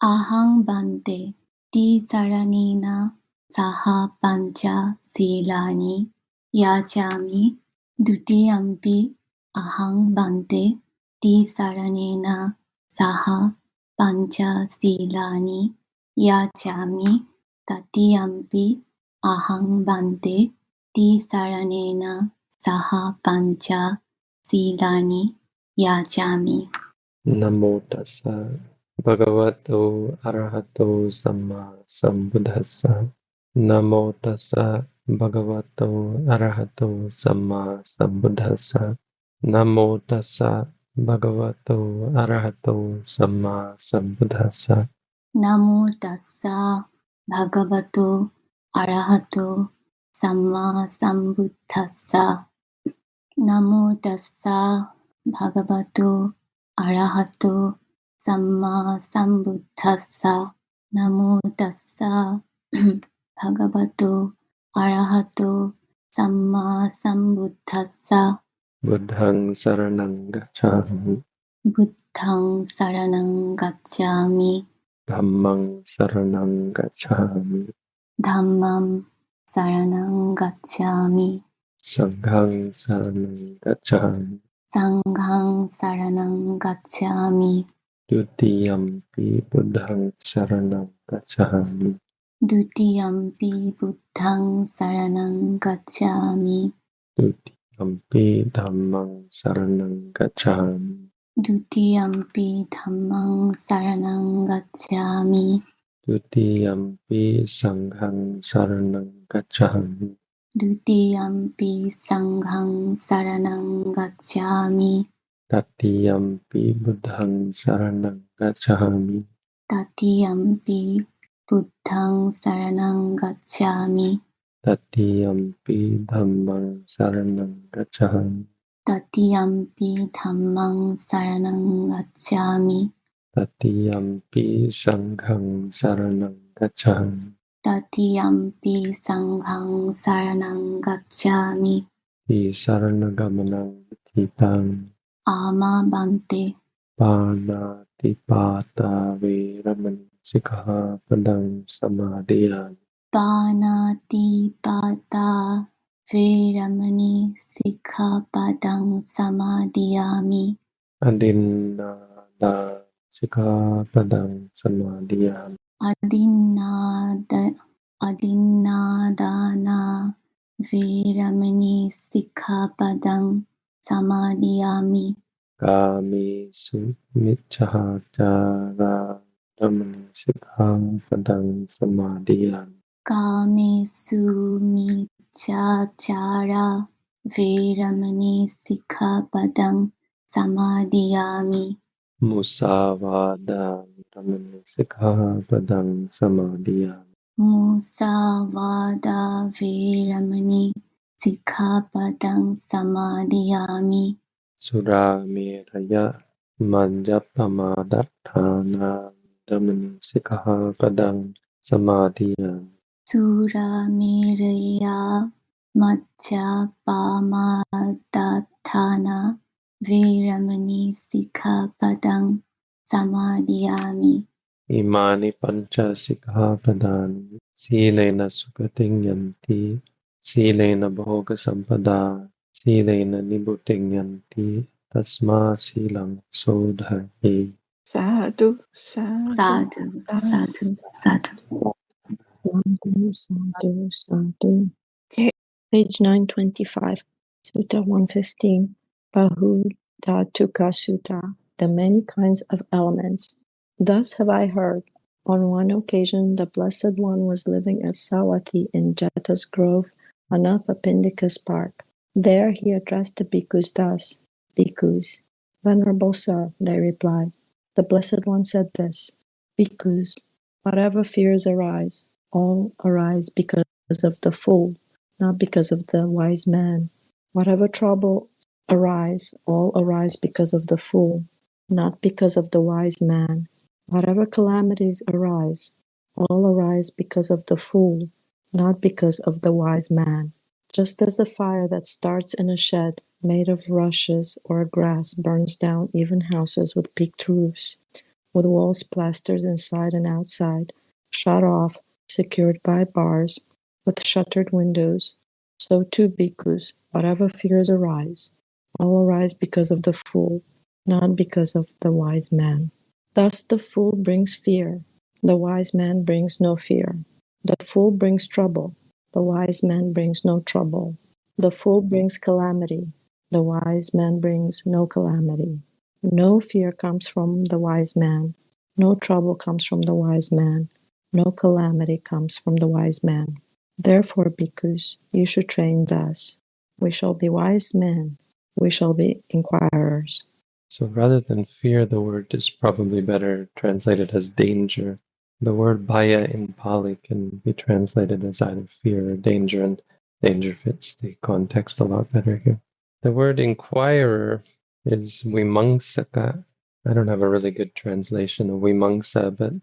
අහං බන්තේ. තී සරණීනා සහ පංචා සීලානි. යාචාමි. ဒ ුතියම්පි අහං බන්තේ. තී සරණීනා සහ පංචා සීලානි. යාචාමි. තතියම්පි. අහං බන්තේ. තී සරණීනා සහ පංචා සීලානි. යාචාමි. නමෝ තස්සා भगवतो अरहतो सम्मा सम्बुद्धस्स। नमो तस्स भगवतो अरहतो सम्मा नमो तस्स भगवतो अरहतो सम्मा नमो तस्स भगवतो अरहतो सम्मा नमो तस्स भगवतो अरहतो 삼마 삼부타사 나무 다사 바가바토 아라하토 삼마 삼부타사. 부당 사라낭 가차미. 부당 사라낭 가차미. 담망 사라낭 가차미. 담망 사라낭 가차미. 상강 사라낭 가차미. 상강 사라낭 가차미. Dutiyampi buddhang saranang gacchāmi. Dutiyampi buddhang saranang gacchāmi. Dutiyampi dhammang saranang gacchāmi. Dutiyampi dhammang saranang gacchāmi. Dutiyampi sanghang saranang gacchāmi. Dutiyampi Sanghang saraṇaṃ gacchāmi. Tatiyampi buddhang saranang gacchāmi. Tatiyampi buddhaṃ saranang gacchāmi. Tatiyampi dhammaṃ saranang gacchāmi. Tatiyampi dhammaṃ saranang gacchāmi. Tatiyampi sanghang saranang gacchāmi. Tatiyampi sanghang saranang gacchāmi. Di saranagamanaṃ titang. Ama Bante. Panatipata Veramani Sikha Padam Samadhiyan. Panatipata Veramani Sikha Padam Samadhiyami. Adinada Sikha Padam Samadhiyami. Adinada Adinadana Viramani Sikha Padam samadhiyami. Kami sumicahadara dhamanasitang padang samadhiyami. Kami sumicahadara veramani sikhapadang samadhiyami. Musavada dhamanasitang sikhapadang samadhiyami. Musavada veramani සික්ඛාපදං සමාදියාමි සුරාමේරය මඤ්ජප්පමා දත්තානා දමනිසිකහපදං සමාදියාමි සුරාමේරයා මච්ඡාපාමා දත්තානා වේරමණී සික්ඛාපදං සමාදියාමි ඉමානි පංච සික්ඛාපදානි සීලේන සුගතින් යන්ති yanti silena bhoga sampada silena nibuting yanti tasma silang sodhaye. Sadhu, sadhu, Sadhu, sadhu, sadhu. Sadhu, sadhu, sadhu. Okay. Page 925, Sutta 115, Bahudhatuka Sutta, the many kinds of elements. Thus have I heard. On one occasion, the Blessed One was living at Savatthi in Jeta's Grove, Anathapindika's park. There he addressed the bhikkhus thus Bhikkhus, Venerable Sir, they replied. The Blessed One said this Bhikkhus, whatever fears arise, all arise because of the fool, not because of the wise man. Whatever trouble arise, all arise because of the fool, not because of the wise man. Whatever calamities arise, all arise because of the fool, not because of the wise man. Just as the fire that starts in a shed made of rushes or grass burns down even houses with peaked roofs, with walls plastered inside and outside, shut off, secured by bars, with shuttered windows. So too, bhikkhus, whatever fears arise, all arise because of the fool, not because of the wise man. Thus the fool brings fear, the wise man brings no fear. The fool brings trouble, the wise man brings no trouble. The fool brings calamity, the wise man brings no calamity. No fear comes from the wise man, no trouble comes from the wise man, no calamity comes from the wise man. Therefore, bhikkhus, you should train thus. We shall be wise men, we shall be inquirers. So rather than fear, the word is probably better translated as danger. The word bhaya in Pali can be translated as either fear or danger, and danger fits the context a lot better here. The word inquirer is vimangsaka. I don't have a really good translation of vimangsa, but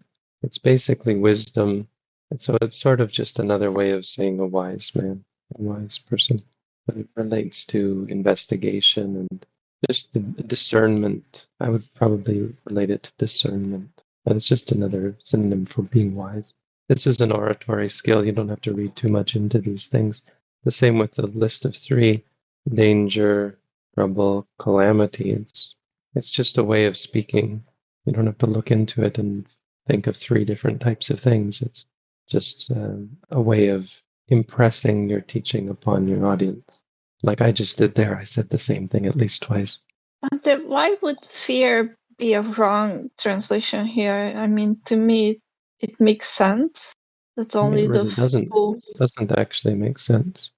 it's basically wisdom. And so it's sort of just another way of saying a wise man, a wise person. But it relates to investigation and just the discernment. I would probably relate it to discernment. And it's just another synonym for being wise. This is an oratory skill. You don't have to read too much into these things. The same with the list of three danger, trouble, calamity. It's it's just a way of speaking. You don't have to look into it and think of three different types of things. It's just um, a way of impressing your teaching upon your audience. Like I just did there, I said the same thing at least twice. Why would fear be a wrong translation here? I mean, to me, it makes sense. That's only it really the doesn't fool. doesn't actually make sense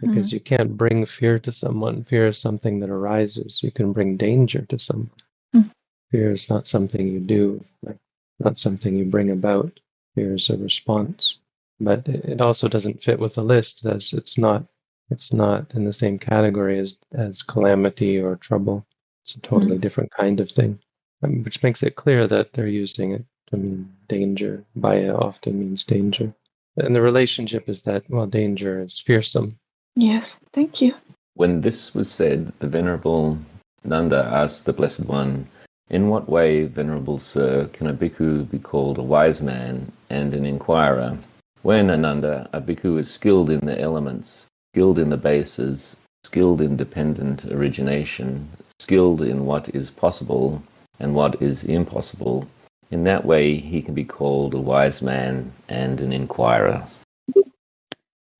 because you can't bring fear to someone. Fear is something that arises. You can bring danger to someone. Mm. Fear is not something you do, like not something you bring about. Fear is a response, but it also doesn't fit with the list as it's not it's not in the same category as as calamity or trouble. It's a totally different kind of thing, um, which makes it clear that they're using it to mean danger. Bhaya often means danger. And the relationship is that, well, danger is fearsome. Yes, thank you. When this was said, the Venerable Ananda asked the Blessed One, In what way, Venerable Sir, can a bhikkhu be called a wise man and an inquirer? When, Ananda, a bhikkhu is skilled in the elements, skilled in the bases, skilled in dependent origination, skilled in what is possible and what is impossible, in that way he can be called a wise man and an inquirer.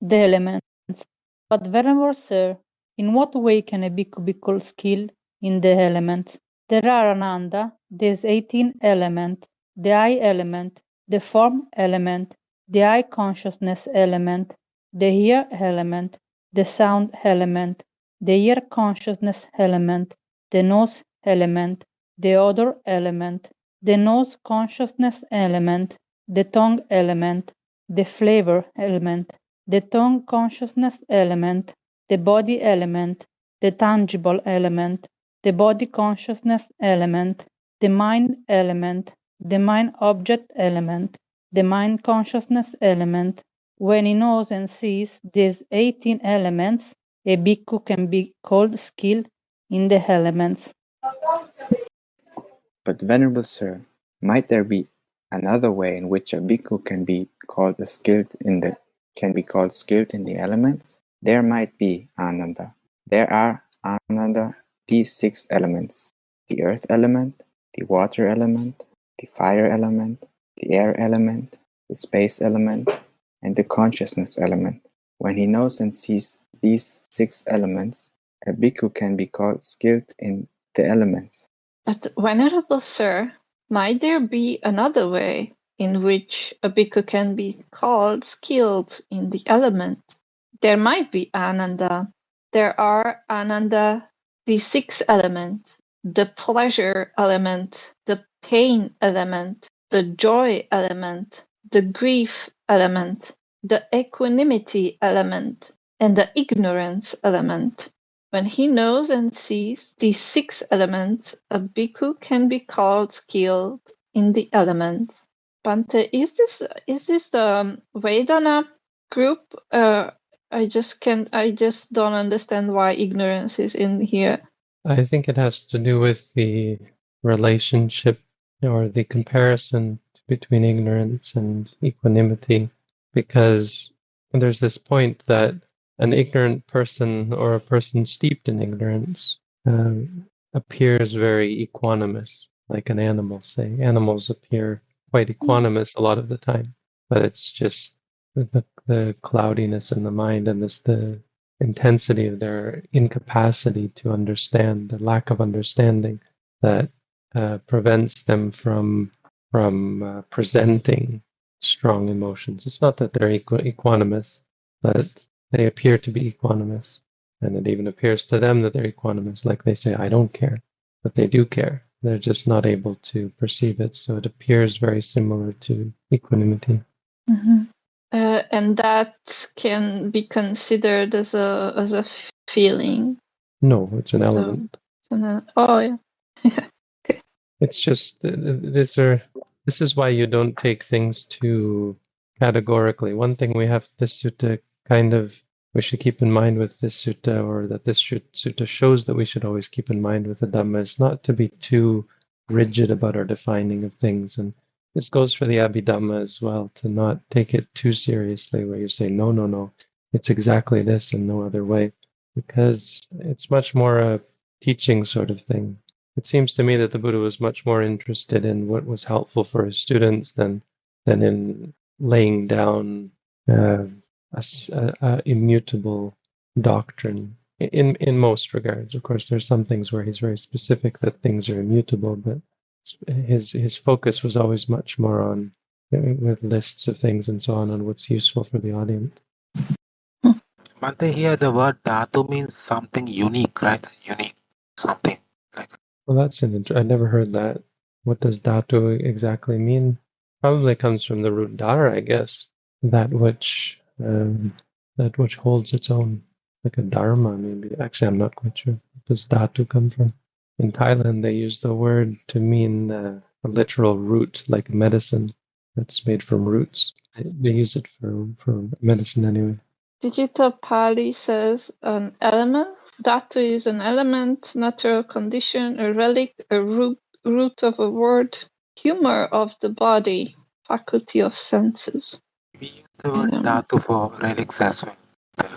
the elements. But Venerable Sir, in what way can a bhikkhu be called skilled in the elements? There are Ananda, there's 18 element, the eye element, the form element, the eye consciousness element, the ear element, the sound element, the ear consciousness element, the nose element, the odor element, the nose consciousness element, the tongue element, the flavor element, the tongue consciousness element, the body element, the tangible element, the body consciousness element, the mind element, the mind object element, the mind consciousness element. When he knows and sees these 18 elements, a bhikkhu can be called skilled in the elements. But, Venerable Sir, might there be another way in which a bhikkhu can be called skilled in the can be called skilled in the elements? There might be, Ananda. There are, Ananda, these six elements the earth element, the water element, the fire element, the air element, the space element, and the consciousness element. When he knows and sees these six elements, a bhikkhu can be called skilled in the elements. But, Venerable Sir, might there be another way in which a bhikkhu can be called skilled in the element? There might be Ananda. There are Ananda, the six elements the pleasure element, the pain element, the joy element, the grief element, the equanimity element, and the ignorance element. When he knows and sees these six elements, a bhikkhu can be called skilled in the elements. Bhante, is this is this the um, Vedana group? Uh, I just can't. I just don't understand why ignorance is in here. I think it has to do with the relationship or the comparison between ignorance and equanimity, because there's this point that an ignorant person or a person steeped in ignorance um, appears very equanimous, like an animal, say. Animals appear quite equanimous a lot of the time, but it's just the, the cloudiness in the mind and this the intensity of their incapacity to understand, the lack of understanding that uh, prevents them from from uh, presenting strong emotions. It's not that they're equ- equanimous, but they appear to be equanimous, and it even appears to them that they're equanimous. Like they say, "I don't care," but they do care. They're just not able to perceive it. So it appears very similar to equanimity. hmm Uh, and that can be considered as a as a feeling. No, it's an element. So then- oh yeah. It's just uh, these are this is why you don't take things too categorically. One thing we have this sutta kind of we should keep in mind with this sutta, or that this should, sutta shows that we should always keep in mind with the Dhamma, is not to be too rigid about our defining of things. And this goes for the Abhidhamma as well, to not take it too seriously, where you say, no, no, no, it's exactly this and no other way, because it's much more a teaching sort of thing. It seems to me that the Buddha was much more interested in what was helpful for his students than than in laying down uh, a, a- immutable doctrine. In in most regards, of course, there's some things where he's very specific that things are immutable, but his his focus was always much more on uh, with lists of things and so on on what's useful for the audience. But here the word dhatu means something unique, right? Unique, something like Well, that's an int- I never heard that. What does dhatu exactly mean? Probably comes from the root dhara, I guess. That which um, that which holds its own, like a dharma, maybe. Actually, I'm not quite sure. Where does dhatu come from? In Thailand, they use the word to mean uh, a literal root, like medicine that's made from roots. They, they use it for for medicine anyway. Digital Pali says an element. Dhatu is an element, natural condition, a relic, a root, root of a word, humor of the body, faculty of senses. We use the word Yeah. dhatu for relics as well. The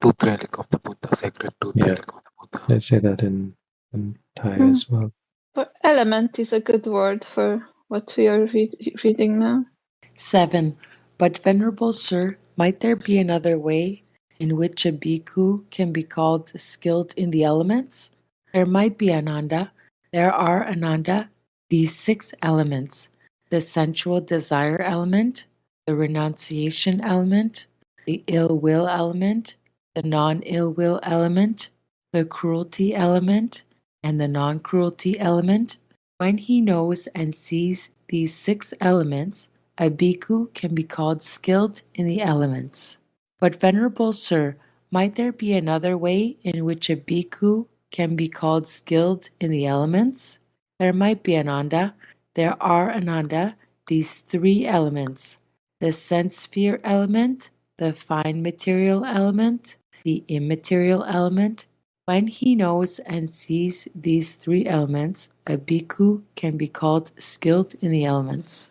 tooth relic of the Buddha, sacred tooth Yeah. relic of the Buddha. They say that in in Thai Hmm. as well. But element is a good word for what we are read, reading now. 7. But, Venerable Sir, might there be another way in which a bhikkhu can be called skilled in the elements? There might be Ananda. There are Ananda, these six elements the sensual desire element, the renunciation element, the ill will element, the non ill will element, the cruelty element, and the non cruelty element. When he knows and sees these six elements, a bhikkhu can be called skilled in the elements. But, Venerable Sir, might there be another way in which a bhikkhu can be called skilled in the elements? There might be Ananda. There are Ananda, these three elements the sense sphere element, the fine material element, the immaterial element. When he knows and sees these three elements, a bhikkhu can be called skilled in the elements.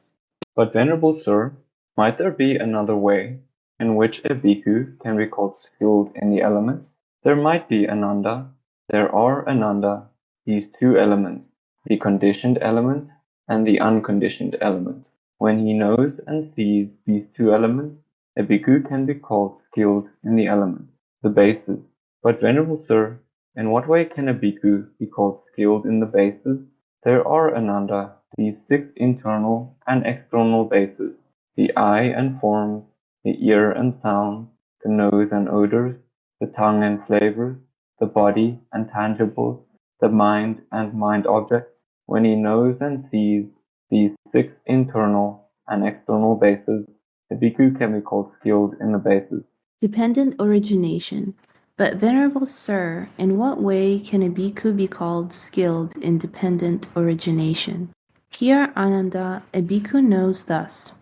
But, Venerable Sir, might there be another way in which a bhikkhu can be called skilled in the elements? There might be Ananda. There are Ananda, these two elements, the conditioned element and the unconditioned element. When he knows and sees these two elements, a bhikkhu can be called skilled in the elements, the bases. But, Venerable Sir, in what way can a bhikkhu be called skilled in the bases? There are Ananda, these six internal and external bases, the eye and forms, the ear and sound, the nose and odors, the tongue and flavors, the body and tangibles, the mind and mind objects. When he knows and sees these six internal and external bases, the bhikkhu can be called skilled in the bases. Dependent origination. But, Venerable Sir, in what way can a bhikkhu be called skilled in dependent origination? Here, Ananda, a bhikkhu knows thus.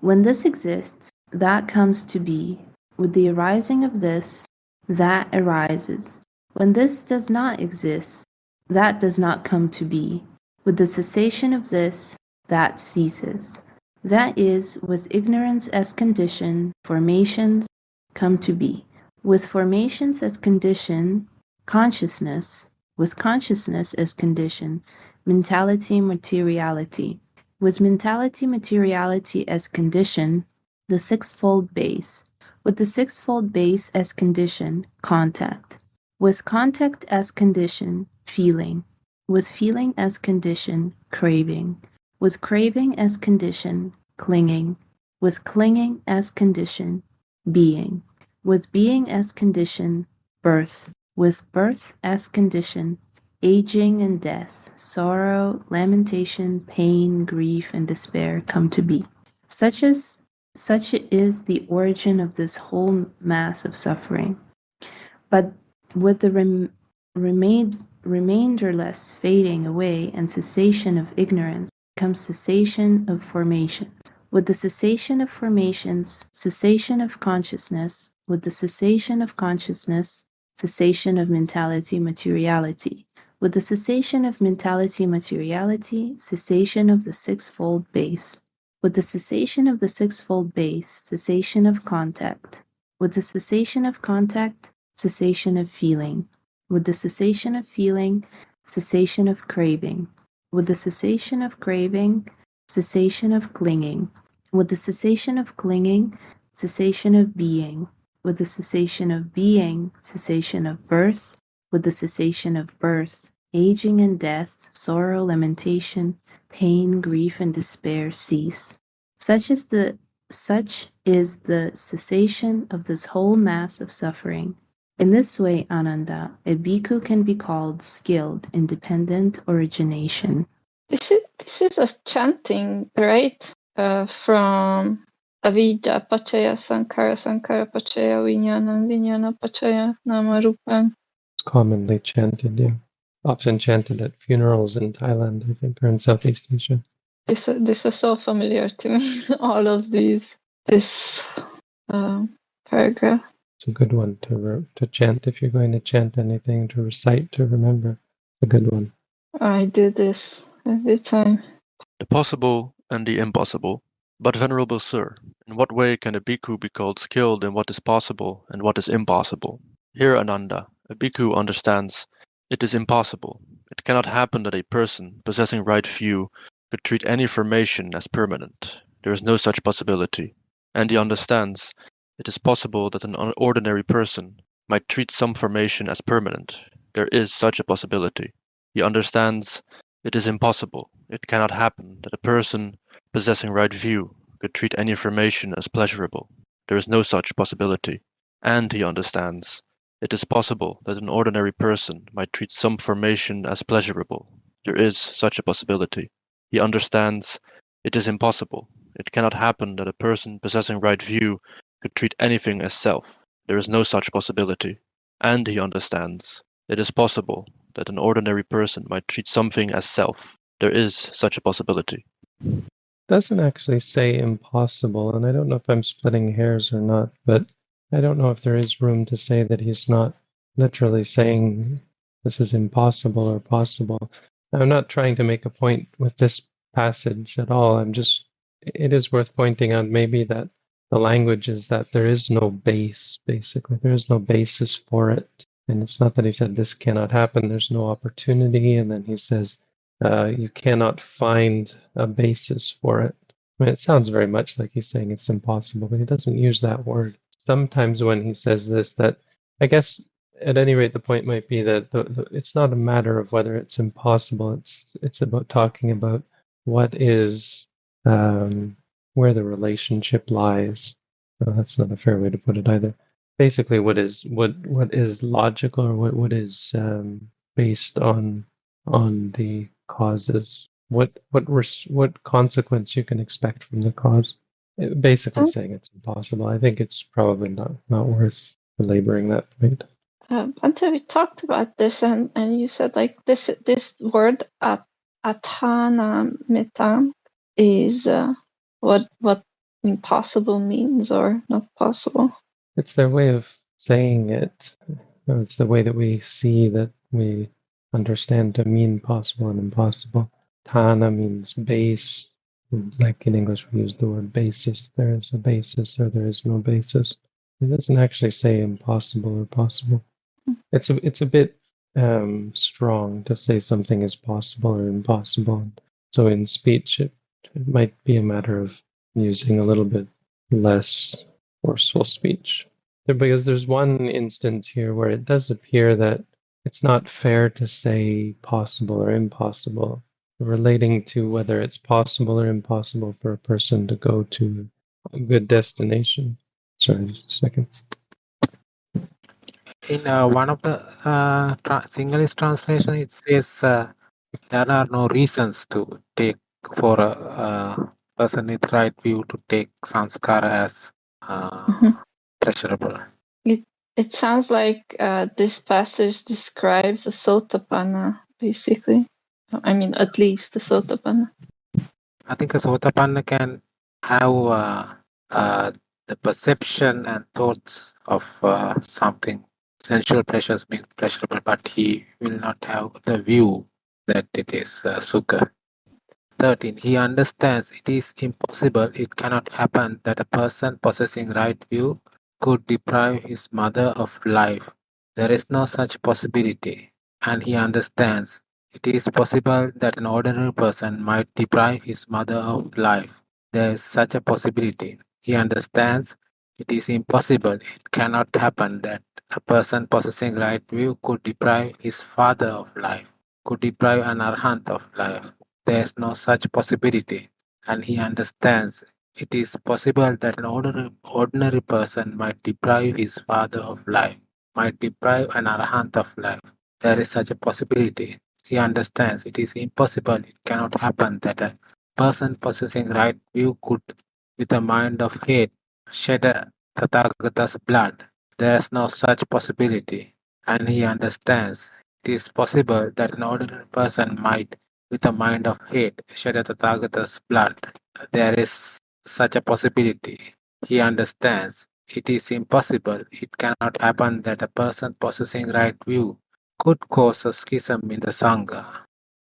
When this exists, that comes to be. With the arising of this, that arises. When this does not exist, that does not come to be. With the cessation of this, that ceases. That is, with ignorance as condition, formations come to be. With formations as condition, consciousness, with consciousness as condition, mentality, materiality. With mentality, materiality as condition, the sixfold base. With the sixfold base as condition, contact. With contact as condition, feeling. With feeling as condition, craving. With craving as condition, clinging. With clinging as condition, being. With being as condition, birth. With birth as condition, aging and death, sorrow, lamentation, pain, grief, and despair come to be. Such as such is the origin of this whole mass of suffering. But with the rem- remain, remainderless fading away and cessation of ignorance comes cessation of formations. With the cessation of formations, cessation of consciousness, with the cessation of consciousness, cessation of mentality, materiality. With the cessation of mentality, materiality, cessation of the sixfold base. With the cessation of the sixfold base, cessation of contact. With the cessation of contact, cessation of feeling. With the cessation of feeling, cessation of craving. With the cessation of craving, cessation of clinging. With the cessation of clinging, cessation of being. With the cessation of being, cessation of birth. With the cessation of birth, aging and death, sorrow, lamentation, pain, grief, and despair cease. Such is the such is the cessation of this whole mass of suffering. In this way, Ananda, a bhikkhu can be called skilled in dependent origination. This is this is a chanting, right? Uh, from avidya pachaya sankara sankara pachaya vinyana vinyana pachaya namarupan. It's commonly chanted, yeah. Often chanted at funerals in Thailand, I think, or in Southeast Asia. This this is so familiar to me. All of these this um, paragraph. It's a good one to re- to chant if you're going to chant anything to recite to remember. A good one. I do this every time. The possible and the impossible. But, Venerable Sir, in what way can a bhikkhu be called skilled in what is possible and what is impossible? Here, Ananda, a bhikkhu understands it is impossible. It cannot happen that a person possessing right view could treat any formation as permanent. There is no such possibility. And he understands it is possible that an ordinary person might treat some formation as permanent. There is such a possibility. He understands it is impossible. It cannot happen that a person possessing right view could treat any formation as pleasurable. There is no such possibility. And he understands it is possible that an ordinary person might treat some formation as pleasurable. There is such a possibility. He understands it is impossible. It cannot happen that a person possessing right view could treat anything as self. There is no such possibility. And he understands it is possible that an ordinary person might treat something as self. There is such a possibility. Doesn't actually say impossible, and I don't know if I'm splitting hairs or not, but I don't know if there is room to say that he's not literally saying this is impossible or possible. I'm not trying to make a point with this passage at all. I'm just, it is worth pointing out maybe that the language is that there is no base, basically. There is no basis for it. And it's not that he said this cannot happen, there's no opportunity. And then he says uh, you cannot find a basis for it. I mean, it sounds very much like he's saying it's impossible, but he doesn't use that word. Sometimes when he says this, that I guess at any rate, the point might be that the, the, it's not a matter of whether it's impossible. It's it's about talking about what is um, where the relationship lies. Well, that's not a fair way to put it either. Basically, what is what what is logical or what what is um, based on on the causes. What what res- what consequence you can expect from the cause. It- basically, Oh. saying it's impossible. I think it's probably not not worth belaboring that point. Um, until we talked about this, and, and you said like this this word at atanamita is uh, what what impossible means or not possible. It's their way of saying it. It's the way that we see that we understand to mean possible and impossible. Tana means base. Like in English, we use the word basis. There is a basis or there is no basis. It doesn't actually say impossible or possible. It's a it's a bit um, strong to say something is possible or impossible. So in speech, it, it might be a matter of using a little bit less forceful speech. Because there's one instance here where it does appear that it's not fair to say possible or impossible, relating to whether it's possible or impossible for a person to go to a good destination. Sorry, just a second. In uh, one of the uh, tra- Sinhalese translation, it says uh, there are no reasons to take for a, a person with right view to take sanskara as uh, Mhm. pleasurable. It it sounds like uh, this passage describes a sotapanna, basically. I mean, at least a sotapanna. I think a sotapanna can have uh, uh, the perception and thoughts of uh, something sensual pleasures being pleasurable, but he will not have the view that it is uh, sukha. 13. He understands it is impossible, it cannot happen that a person possessing right view could deprive his mother of life. There is no such possibility. And he understands it is possible that an ordinary person might deprive his mother of life. There is such a possibility. He understands it is impossible, it cannot happen that a person possessing right view could deprive his father of life, could deprive an arhat of life. There is no such possibility. And he understands it is possible that an ordinary, ordinary person might deprive his father of life, might deprive an arhat of life. There is such a possibility. He understands it is impossible, it cannot happen that a person possessing right view could, with a mind of hate, shed a Tathagata's blood. There is no such possibility. And he understands it is possible that an ordinary person might, with a mind of hate, shed a Tathagata's blood. There is such a possibility. He understands it is impossible, it cannot happen that a person possessing right view could cause a schism in the Sangha,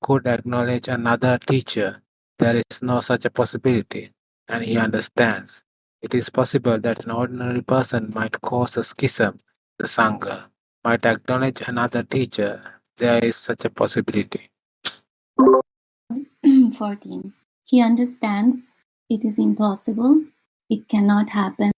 could acknowledge another teacher. There is no such a possibility, and he understands. It is possible that an ordinary person might cause a schism the Sangha, might acknowledge another teacher. There is such a possibility. 14. He understands it is impossible, it cannot happen,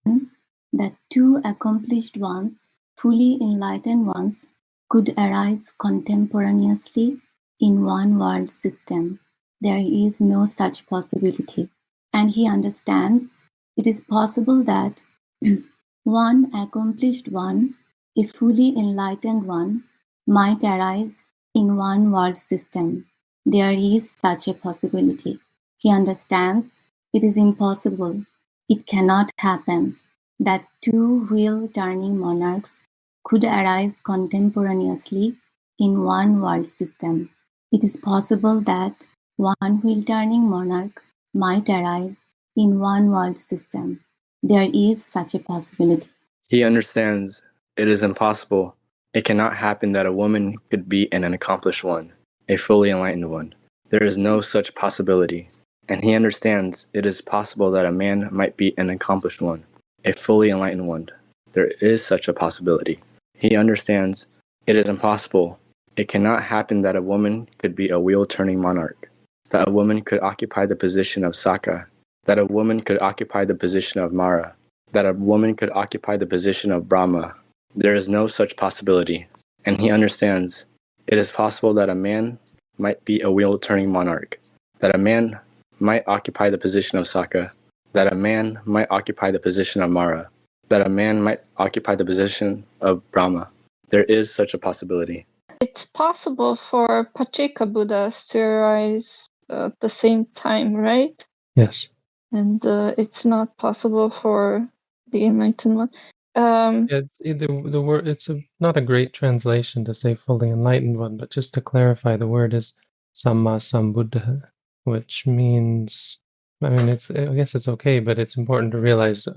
that two accomplished ones, fully enlightened ones, could arise contemporaneously in one world system. There is no such possibility. And he understands it is possible that one accomplished one, a fully enlightened one, might arise in one world system. There is such a possibility. He understands it is impossible, it cannot happen, that two wheel turning monarchs could arise contemporaneously in one world system. It is possible that one wheel turning monarch might arise in one world system. There is such a possibility. He understands it is impossible. It cannot happen that a woman could be an accomplished one, a fully enlightened one. There is no such possibility. And he understands it is possible that a man might be an accomplished one, a fully enlightened one. There is such a possibility. He understands it is impossible. It cannot happen that a woman could be a wheel turning monarch, that a woman could occupy the position of Sakka, that a woman could occupy the position of Mara, that a woman could occupy the position of Brahma. There is no such possibility. And he understands it is possible that a man might be a wheel turning monarch, that a man might occupy the position of Sakka, that a man might occupy the position of Mara, that a man might occupy the position of Brahma. There is such a possibility. It's possible for Pacceka Buddhas to arise at the same time, right? Yes. And uh, it's not possible for the enlightened one. Um, Yeah, it's, it- the the word it's a, not a great translation to say fully enlightened one, but just to clarify, the word is samma sambuddha, which means I mean it's I guess it's okay, but it's important to realize, uh,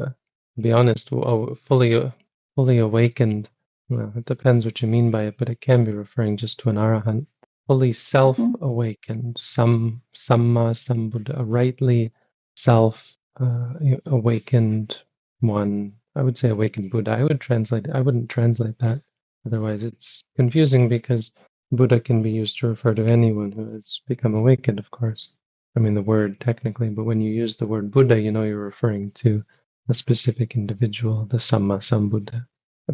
to be honest, uh, fully uh, fully awakened. Well, it depends what you mean by it, but it can be referring just to an arahant. fully self awakened, some samma sambuddha, a rightly self uh, awakened one. I would say awakened Buddha. I would translate. I wouldn't translate that. Otherwise, it's confusing because Buddha can be used to refer to anyone who has become awakened. Of course, I mean the word technically, but when you use the word Buddha, you know you're referring to a specific individual, the Samma Sambuddha.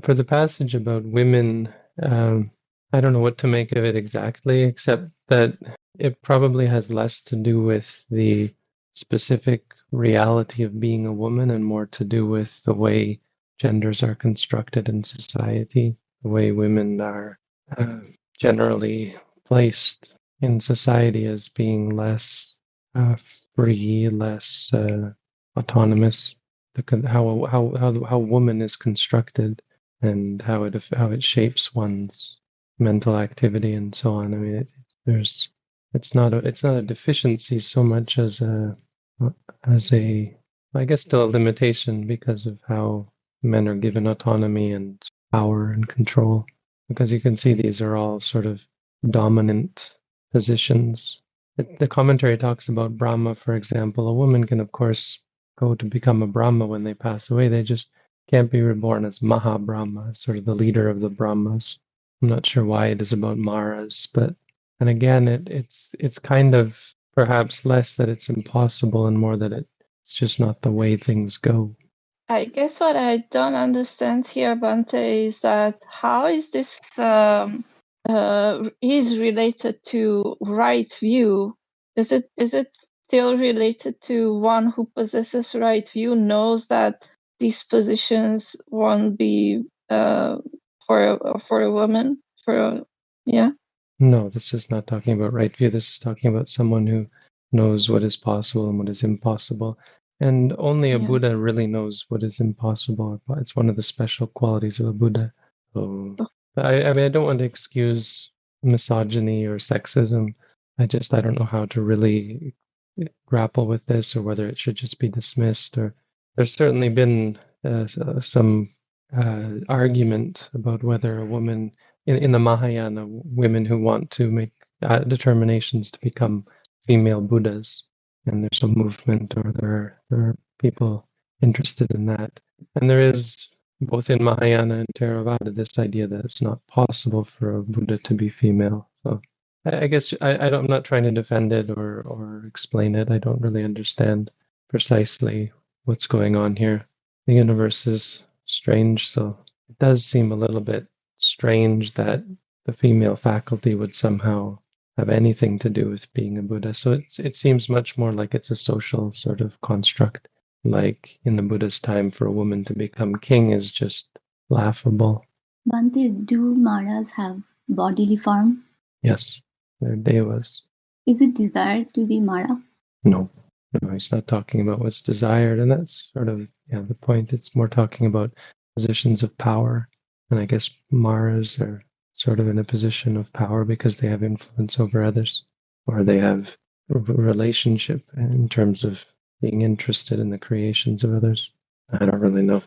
For the passage about women, um, I don't know what to make of it exactly, except that it probably has less to do with the specific reality of being a woman and more to do with the way genders are constructed in society, the way women are uh, generally placed in society as being less uh, free, less uh, autonomous. The, how how how how woman is constructed and how it how it shapes one's mental activity and so on. I mean, it, there's it's not a it's not a deficiency so much as a as a I guess still a limitation because of how men are given autonomy and power and control. Because you can see these are all sort of dominant positions. The commentary talks about Brahma, for example. A woman can, of course, go to become a Brahma when they pass away. They just can't be reborn as Maha Brahma, sort of the leader of the Brahmas. I'm not sure why it is about Maras, but and again, it, it's it's kind of perhaps less that it's impossible and more that it's just not the way things go. I guess what I don't understand here, Bhante, is that how is this um, uh, is related to right view? Is it is it still related to one who possesses right view knows that these positions won't be uh, for a, for a woman? For a, yeah. No, this is not talking about right view. This is talking about someone who knows what is possible and what is impossible. And only a Yeah. Buddha really knows what is impossible. It's one of the special qualities of a Buddha. So, I, I mean, I don't want to excuse misogyny or sexism. I just I don't know how to really grapple with this, or whether it should just be dismissed. Or there's certainly been uh, some uh, argument about whether a woman in, in the Mahayana, women who want to make uh, determinations to become female Buddhas, and there's a movement, or there are, there are people interested in that. And there is both in Mahayana and Theravada this idea that it's not possible for a Buddha to be female. So I, I guess I, I don't, I'm not trying to defend it or or explain it. I don't really understand precisely what's going on here. The universe is strange, so it does seem a little bit strange that the female faculty would somehow have anything to do with being a Buddha. So it's, it seems much more like it's a social sort of construct. Like in the Buddha's time, for a woman to become king is just laughable. Bhante, do Maras have bodily form? Yes, they're devas. Is it desired to be Mara? No, no, he's not talking about what's desired, and that's sort of yeah the point. It's more talking about positions of power, and I guess Maras are sort of in a position of power because they have influence over others, or they have a relationship in terms of being interested in the creations of others. I don't really know.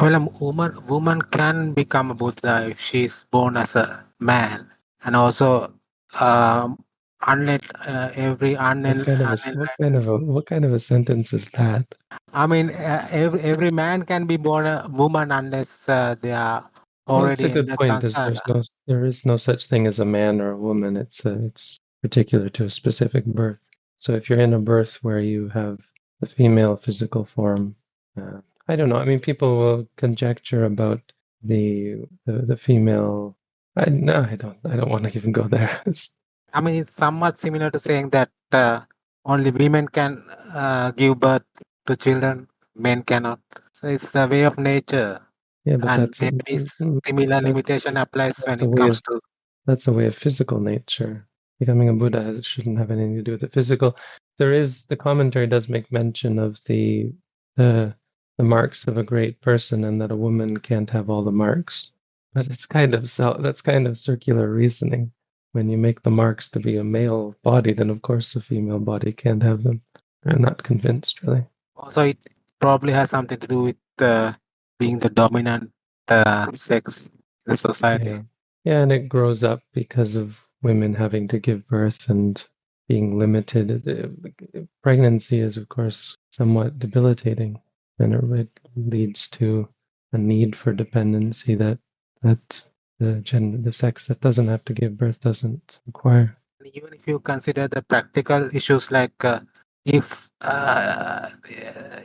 Well, a woman woman can become a Buddha if she's born as a man, and also um, uh, every What kind of a what kind of a what kind of a sentence is that? I mean, uh, every every man can be born a woman unless uh, they are Well, it's already a good point. Is there's no there is no such thing as a man or a woman. It's uh, it's particular to a specific birth. So if you're in a birth where you have the female physical form, uh, I don't know. I mean, people will conjecture about the the, the female. I no, I don't. I don't want to even go there. I mean, it's somewhat similar to saying that uh, only women can uh, give birth to children, men cannot. So it's the way of nature, yeah, but and that's maybe mm, similar limitation applies when it comes of to. that's a way of physical nature. Becoming a Buddha shouldn't have anything to do with the physical. There is the commentary does make mention of the the the marks of a great person, and that a woman can't have all the marks. But it's kind of so that's kind of circular reasoning. When you make the marks to be a male body, then of course a female body can't have them. I'm not convinced, really. Also, it probably has something to do with uh, being the dominant uh, sex in society. Yeah, yeah, and it grows up because of women having to give birth and being limited. Pregnancy is, of course, somewhat debilitating, and it, it leads to a need for dependency that that the gender, the sex that doesn't have to give birth doesn't require. even if you consider the practical issues like uh, if uh,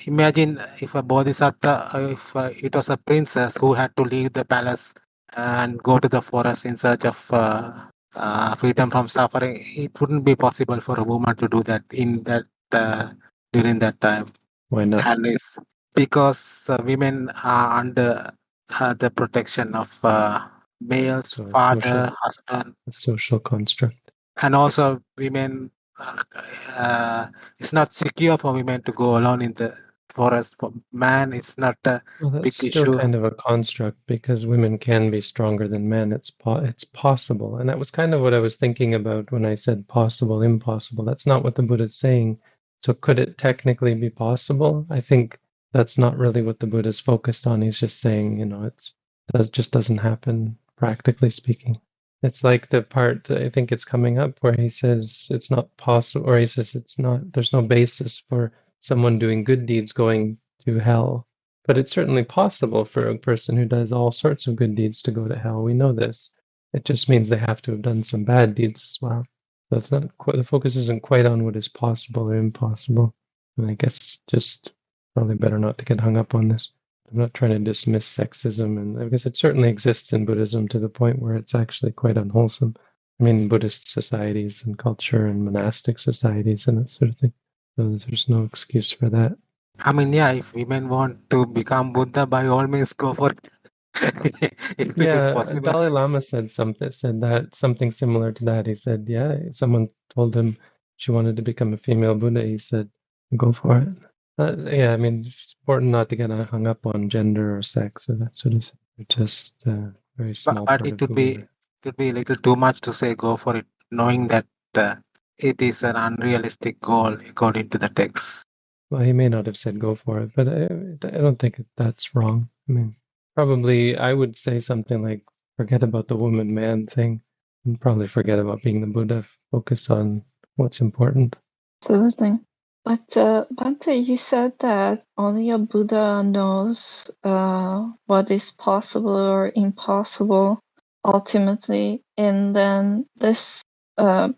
imagine if a bodhisattva uh, if uh, it was a princess who had to leave the palace and go to the forest in search of uh, uh, freedom from suffering it wouldn't be possible for a woman to do that in that uh, during that time Why not? and it's because uh, women are under uh, the protection of uh, males So father social, husband social construct. and also women uh, it's not secure for women to go alone in the forest for man it's not a Well, big still issue kind of a construct because women can be stronger than men. It's po- it's possible, and that was kind of what I was thinking about when I said possible, impossible. That's not what the Buddha is saying. So, could it technically be possible? I think that's not really what the Buddha is focused on. He's just saying, you know, it's that it just doesn't happen practically speaking. It's like the part I think it's coming up where he says it's not possible, or he says it's not. There's no basis for someone doing good deeds going to hell but it's certainly possible for a person who does all sorts of good deeds to go to hell. We know this. It just means they have to have done some bad deeds as well. So it's not quite, the focus isn't quite on what is possible or impossible. And I guess just probably better not to get hung up on this. I'm not trying to dismiss sexism, and I guess it certainly exists in Buddhism to the point where it's actually quite unwholesome. I mean, Buddhist societies and culture and monastic societies and that sort of thing. So there's no excuse for that. i mean yeah if women want to become buddha by all means go for it if it is Yeah, possible Dalai Lama said something said that something similar to that. He said, yeah, someone told him she wanted to become a female Buddha. He said, go for it. Uh, yeah, I mean, it's important not to get hung up on gender or sex or that sort of thing. It's just uh, very small but part it of would be we it would be a little too much to say go for it knowing that uh, it is an unrealistic goal according to the text Well, he may not have said go for it, but I, I don't think that's wrong. I mean, probably I would say something like forget about the woman man thing and probably forget about being the Buddha. Focus on what's important. Absolutely. But uh, you said that only a Buddha knows uh, what is possible or impossible ultimately. And then this uh,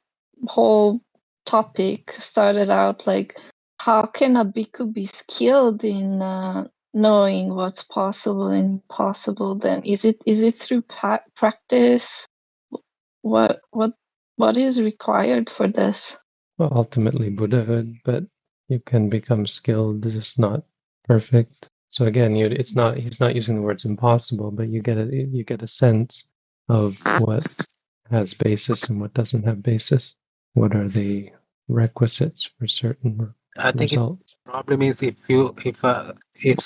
whole topic started out like, how can a bhikkhu be skilled in uh, knowing what's possible and impossible? Then is it is it through pa- practice? What what what is required for this? Well, ultimately Buddhahood, but you can become skilled, just not perfect. So again, you it's not he's not using the words impossible, but you get a you get a sense of what has basis and what doesn't have basis. What are the requisites for certain i think it results? problem is if you if uh, if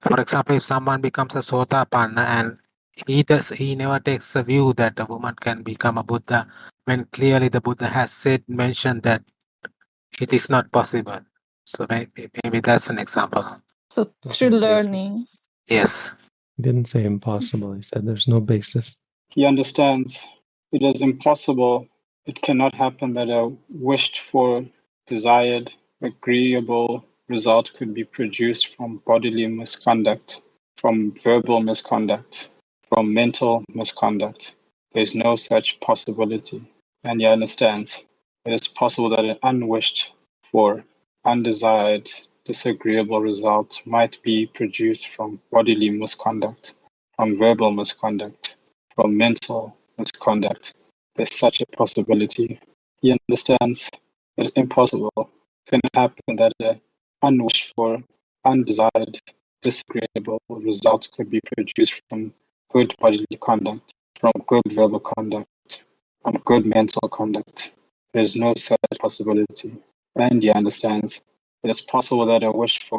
for example if someone becomes a sotapanna and he does he never takes a view that a woman can become a buddha when clearly the buddha has said mentioned that it is not possible so maybe maybe that's an example So through learning. yes He didn't say impossible. He said there's no basis. He understands it is impossible, it cannot happen that a wished for, desired, agreeable result could be produced from bodily misconduct, from verbal misconduct, from mental misconduct. There's no such possibility. And he understands it is possible that an unwished for, undesired, disagreeable result might be produced from bodily misconduct, from verbal misconduct, from mental misconduct. There's such a possibility. He understands it is impossible. It can happen that an unwished for, undesired, disagreeable result could be produced from good bodily conduct, from good verbal conduct, from good mental conduct. There's no such possibility. And he understands it is possible that a wished for,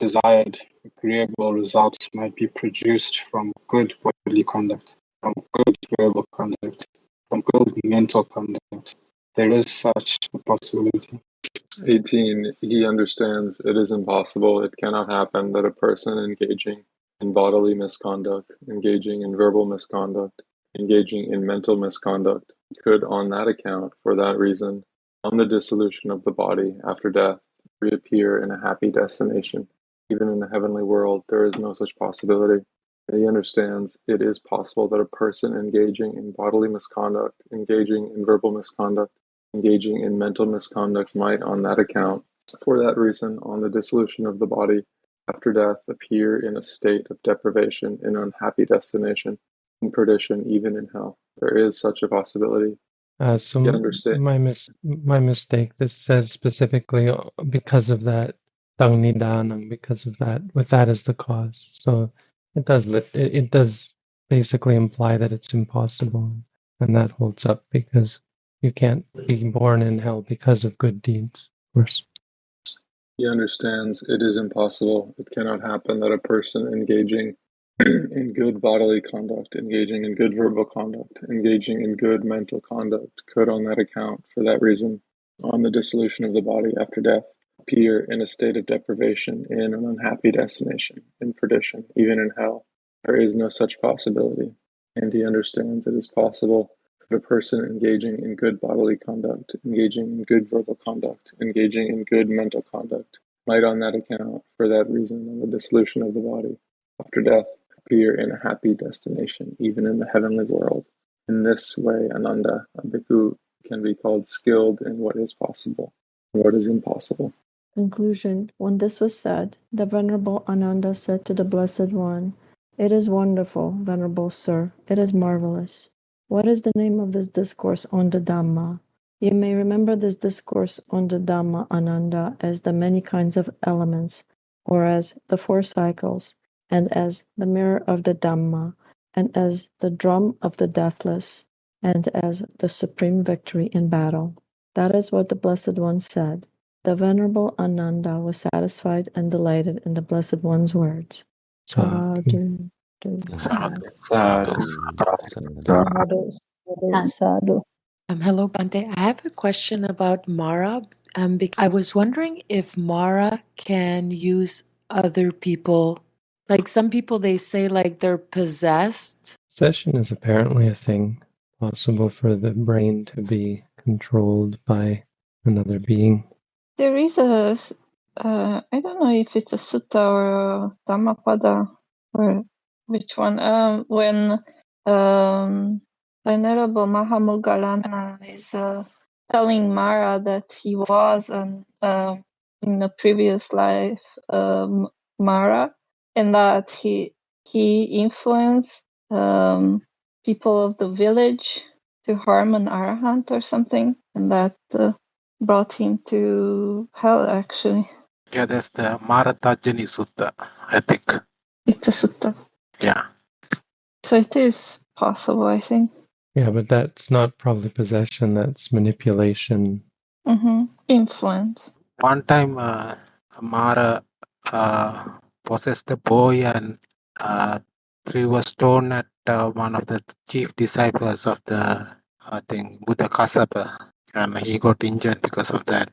desired, agreeable results might be produced from good bodily conduct, from good verbal conduct, from good mental conduct. There is such a possibility. 18. He understands it is impossible, it cannot happen that a person engaging in bodily misconduct, engaging in verbal misconduct, engaging in mental misconduct, could, on that account, for that reason, on the dissolution of the body after death, reappear in a happy destination. Even in the heavenly world, there is no such possibility. He understands it is possible that a person engaging in bodily misconduct, engaging in verbal misconduct, engaging in mental misconduct might, on that account, for that reason, on the dissolution of the body after death, appear in a state of deprivation, in unhappy destination, in perdition, even in hell. There is such a possibility. Uh, so understand? my mis- my mistake. This says specifically uh, because of that Tangnidhanam, because of that, with that as the cause. So it does it, it does basically imply that it's impossible, and that holds up because you can't be born in hell because of good deeds. Of course. He understands it is impossible, it cannot happen that a person engaging in good bodily conduct, engaging in good verbal conduct, engaging in good mental conduct could, on that account, for that reason, on the dissolution of the body after death, appear in a state of deprivation in an unhappy destination, in perdition, even in hell. There is no such possibility, and he understands it is possible that a person engaging in good bodily conduct, engaging in good verbal conduct, engaging in good mental conduct, might on that account, for that reason, on the dissolution of the body after death, appear in a happy destination, even in the heavenly world. In this way, Ananda, a bhikkhu, can be called skilled in what is possible what is impossible. Conclusion When this was said, the Venerable Ananda said to the Blessed One, It is wonderful, Venerable Sir, it is marvelous. What is the name of this discourse on the Dhamma? You may remember this discourse on the Dhamma Ananda as the many kinds of elements, or as the four cycles, and as the mirror of the Dhamma, and as the drum of the deathless, and as the supreme victory in battle. That is what the Blessed One said. The Venerable Ananda was satisfied and delighted in the Blessed One's words. Sadhu. Sadhu. Sadhu. Sadhu, sadhu, sadhu. Um, hello, Bhante. I have a question about Mara. Um, bec- I was wondering if Mara can use other people. Like some people, they say like they're possessed. Possession is apparently a thing possible for the brain to be controlled by another being. There is a, s- uh, I don't know if it's a sutta or a Dhammapada or which one. Um, when um, Venerable Mahamoggallana is uh, telling Mara that he was an, uh, in a previous life um, Mara, and that he he influenced um, people of the village to harm an arahant or something, and that uh, brought him to hell. Actually, Yeah, that's the Maratajjaniya Sutta, I think. it's a sutta, Yeah. so it is possible. I think. Yeah, but that's not probably possession, that's manipulation. hmm Influence. One time, uh, Mara uh, possessed the boy and uh, threw a stone at uh, one of the chief disciples of the, I think, Buddha Kassapa. And he got injured because of that.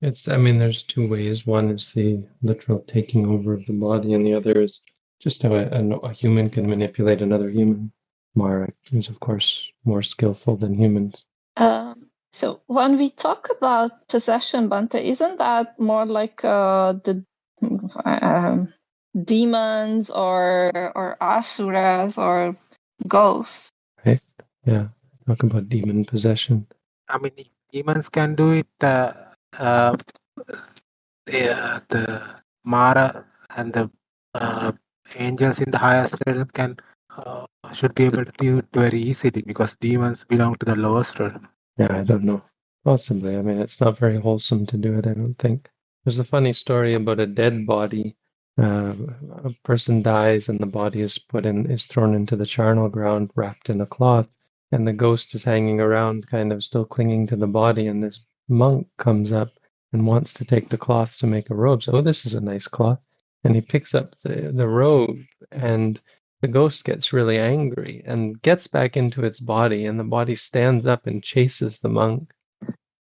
It's, I mean, there's two ways. One is the literal taking over of the body, and the other is just how a, a, a human can manipulate another human. Mara is, of course, more skillful than humans. Um, so when we talk about possession, Bhante, isn't that more like uh, the um, demons or or asuras or ghosts? Right? Yeah. Talk about demon possession. I mean, if demons can do it. Uh, uh, the, uh, the Mara and the uh, angels in the highest realm can uh, should be able to do it very easily because demons belong to the lowest realm. Yeah, I don't know. Possibly. I mean, it's not very wholesome to do it, I don't think. There's a funny story about a dead body. Uh, a person dies and the body is put in, is thrown into the charnel ground wrapped in a cloth, and the ghost is hanging around, kind of still clinging to the body. And this monk comes up and wants to take the cloth to make a robe. So, oh, this is a nice cloth. And he picks up the, the robe, and the ghost gets really angry and gets back into its body, and the body stands up and chases the monk.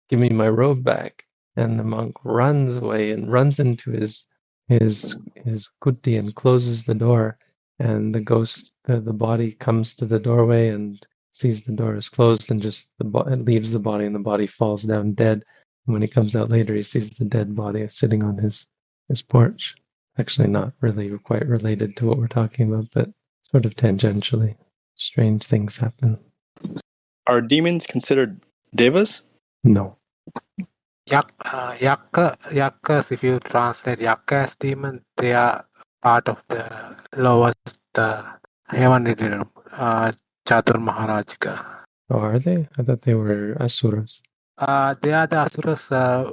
Give me my robe back. And the monk runs away and runs into his his his kuti and closes the door. And the ghost, the, the body comes to the doorway and sees the door is closed and just the bo- leaves the body and the body falls down dead. And when he comes out later, he sees the dead body sitting on his his porch. Actually, not really quite related to what we're talking about, but sort of tangentially. Strange things happen. Are demons considered devas? No. Yak, uh, yakka, yakkas, if you translate yakka as demon, they are part of the lowest uh, heavenly realm, uh, Chatur Maharajika. Oh, are they? I thought they were asuras. Uh, they are the asuras uh,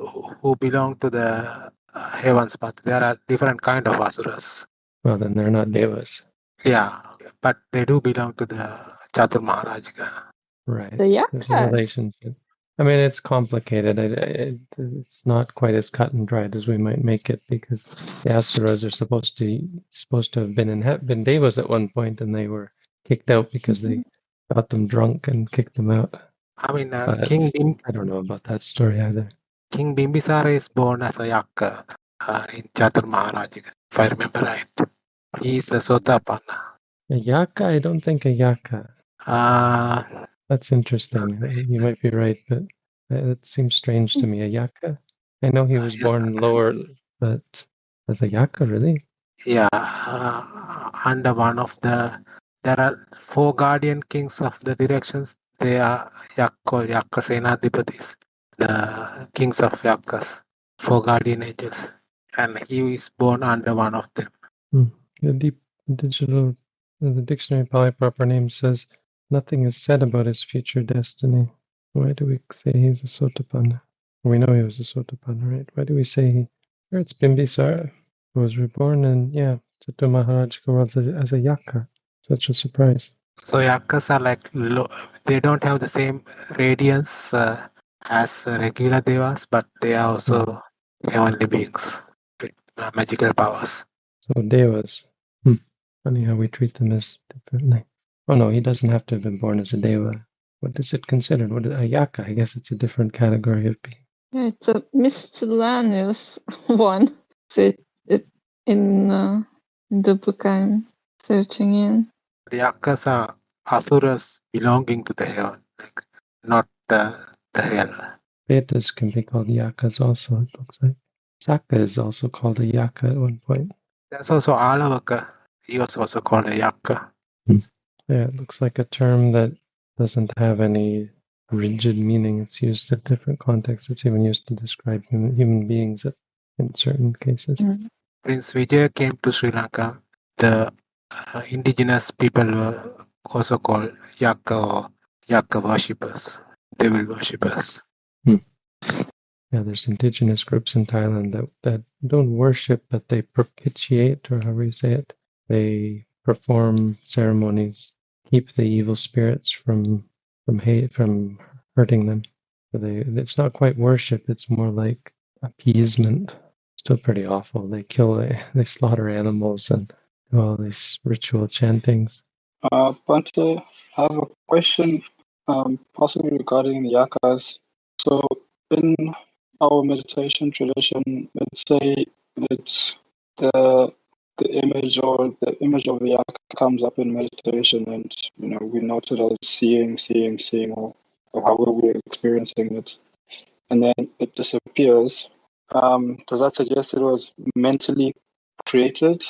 who belong to the uh, heavens, but there are different kind of asuras. Well, then they're not devas. Yeah, but they do belong to the Chatur Maharajika. Right. The There's a yakas. relationship. I mean, it's complicated. I, I, it's not quite as cut and dried as we might make it because the asuras are supposed to supposed to have been in been devas at one point, and they were kicked out because they got them drunk and kicked them out. I mean, uh, King Bim, I don't know about that story either. King Bimbisara is born as a yakka uh, in Chatur Maharajika, if I remember right. He's a Sotapanna. A yaka? I don't think a Yakka. Uh, That's interesting. You might be right, but it seems strange to me. A yaka? I know he was yes, born lower, but as a yaka, really? yeah, uh, under one of the, there are four guardian kings of the directions. They are yak called Yakkasenadipatis, the kings of Yakkas, four guardian angels. And he is born under one of them. The deep digital, the dictionary polyproper name says nothing is said about his future destiny. Why do we say he's a Sotapanna? We know he was a Sotapanna, right? Why do we say he? Here it's Bimbisara, who was reborn in, yeah, Chitta world as a, as a yaka. Such a surprise. So Yakkas are like low, they don't have the same radiance uh, as regular devas, but they are also heavenly beings with uh, magical powers. So devas. Hmm. Funny how we treat them as differently. Oh no, he doesn't have to have been born as a deva. What is it considered? What is a yaka? I guess it's a different category of being. Yeah, it's a miscellaneous one. So it, it in, uh, in the book I'm searching in. The Yakkas are asuras belonging to the hell, like not uh, the hell. Vedas can be called yakas also, it looks like. Sakka is also called a yaka at one point. That's also Alavaka. He was also called a Yakka. Yeah, it looks like a term that doesn't have any rigid meaning. It's used in different contexts. It's even used to describe human, human beings in certain cases. Prince Vijay came to Sri Lanka. The uh, indigenous people were also called Yakka or Yakka worshippers, devil worshippers. Yeah, there's indigenous groups in Thailand that, that don't worship, but they propitiate, or however you say it. They perform ceremonies, keep the evil spirits from from hate from hurting them. So they it's not quite worship; it's more like appeasement. Still pretty awful. They kill, they slaughter animals and do all these ritual chantings. Uh, I have a question, um, possibly regarding the yakas. So, in our meditation tradition, let's say it's the the image or the image of the yaka comes up in meditation, and you know we note it as seeing, seeing, seeing, or, or however we're experiencing it, and then it disappears. Um, does that suggest it was mentally created,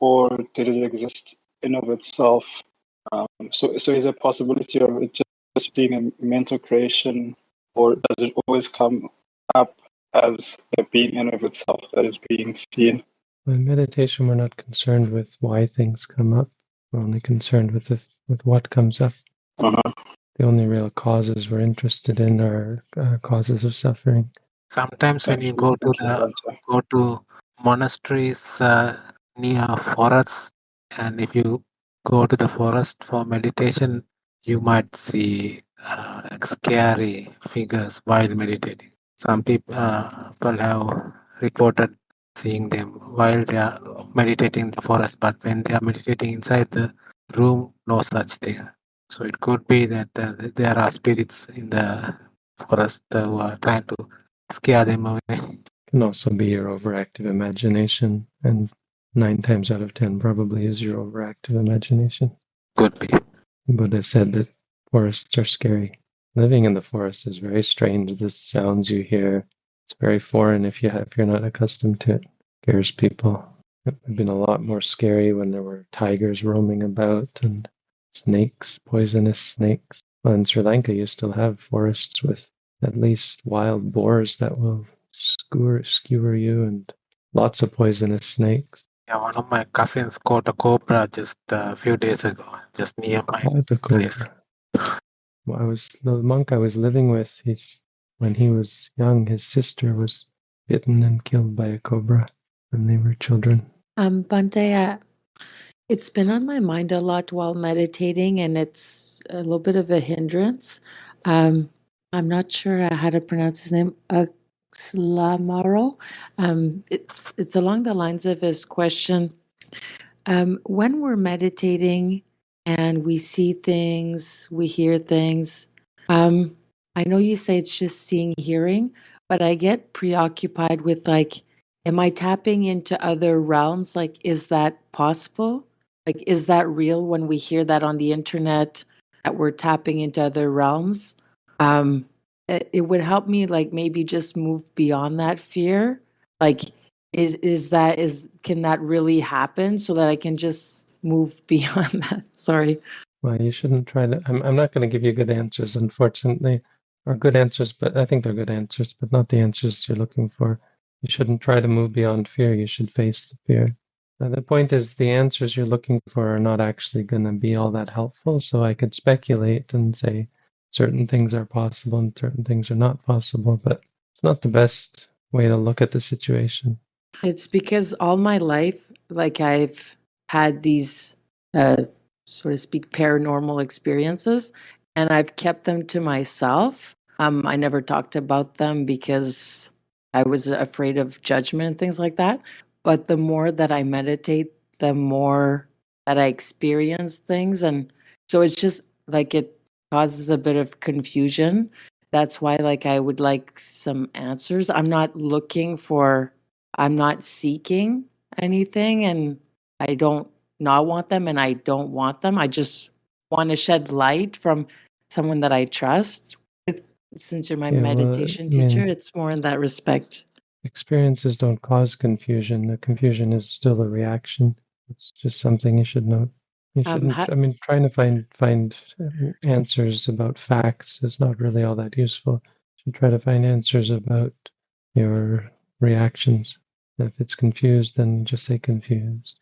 or did it exist in of itself? Um, so, so is there a possibility of it just being a mental creation, or does it always come up as a being in of itself that is being seen? In meditation, we're not concerned with why things come up. We're only concerned with the, with what comes up. Uh-huh. The only real causes we're interested in are uh, causes of suffering. Sometimes when you go to the go to monasteries uh, near forests, and if you go to the forest for meditation, you might see uh, like scary figures while meditating. Some people uh, people have reported seeing them while they are meditating in the forest, but when they are meditating inside the room, no such thing. So it could be that uh, there are spirits in the forest who are trying to scare them away. it Can also be your overactive imagination, and nine times out of ten probably is your overactive imagination. Could be. Buddha said that forests are scary. Living in the forest is very strange. The sounds you hear, it's very foreign if you have, if you're not accustomed to it. Scares people. It would have been a lot more scary when there were tigers roaming about and snakes, poisonous snakes. Well, in Sri Lanka, you still have forests with at least wild boars that will skewer, skewer you and lots of poisonous snakes. Yeah, one of my cousins caught a cobra just a few days ago, just near my place. Well, I was the monk I was living with. He's when he was young, his sister was bitten and killed by a cobra when they were children. Um, Bhante, uh, it's been on my mind a lot while meditating, and it's a little bit of a hindrance. Um, I'm not sure how to pronounce his name. Slamaro. Um, it's it's along the lines of his question. Um, when we're meditating and we see things, we hear things. Um, I know you say it's just seeing, hearing, but I get preoccupied with like, am I tapping into other realms? Like, is that possible? Like, is that real when we hear that on the internet that we're tapping into other realms? Um, it, it would help me like maybe just move beyond that fear. Like, is is that is can that really happen so that I can just move beyond that? Sorry. Well, you shouldn't try to. I'm, I'm not going to give you good answers, unfortunately, or good answers, but I think they're good answers, but not the answers you're looking for. You shouldn't try to move beyond fear. You should face the fear. Uh, the point is, the answers you're looking for are not actually going to be all that helpful. So I could speculate and say certain things are possible and certain things are not possible, but it's not the best way to look at the situation. It's because all my life, like I've had these, uh, so to speak, paranormal experiences, and I've kept them to myself. Um, I never talked about them because I was afraid of judgment and things like that. But the more that I meditate, the more that I experience things. And so it's just like it causes a bit of confusion. That's why, like, I would like some answers. I'm not looking for, I'm not seeking anything, and I don't not want them, and I don't want them. I just want to shed light from someone that I trust. Since you're my Yeah, meditation mean- teacher, it's more in that respect. Experiences don't cause confusion. The confusion is still a reaction. It's just something you should know. You Um, shouldn't. ha- I mean, trying to find find uh, answers about facts is not really all that useful. You should try to find answers about your reactions. If it's confused, then just say confused.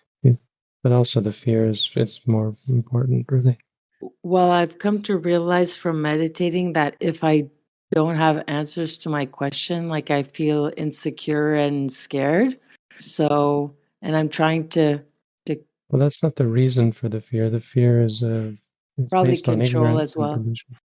But also, the fear is is more important, really. Well, I've come to realize from meditating that if I don't have answers to my question, like I feel insecure and scared. So, and I'm trying to to Well, that's not the reason for the fear. The fear is uh, probably control as well.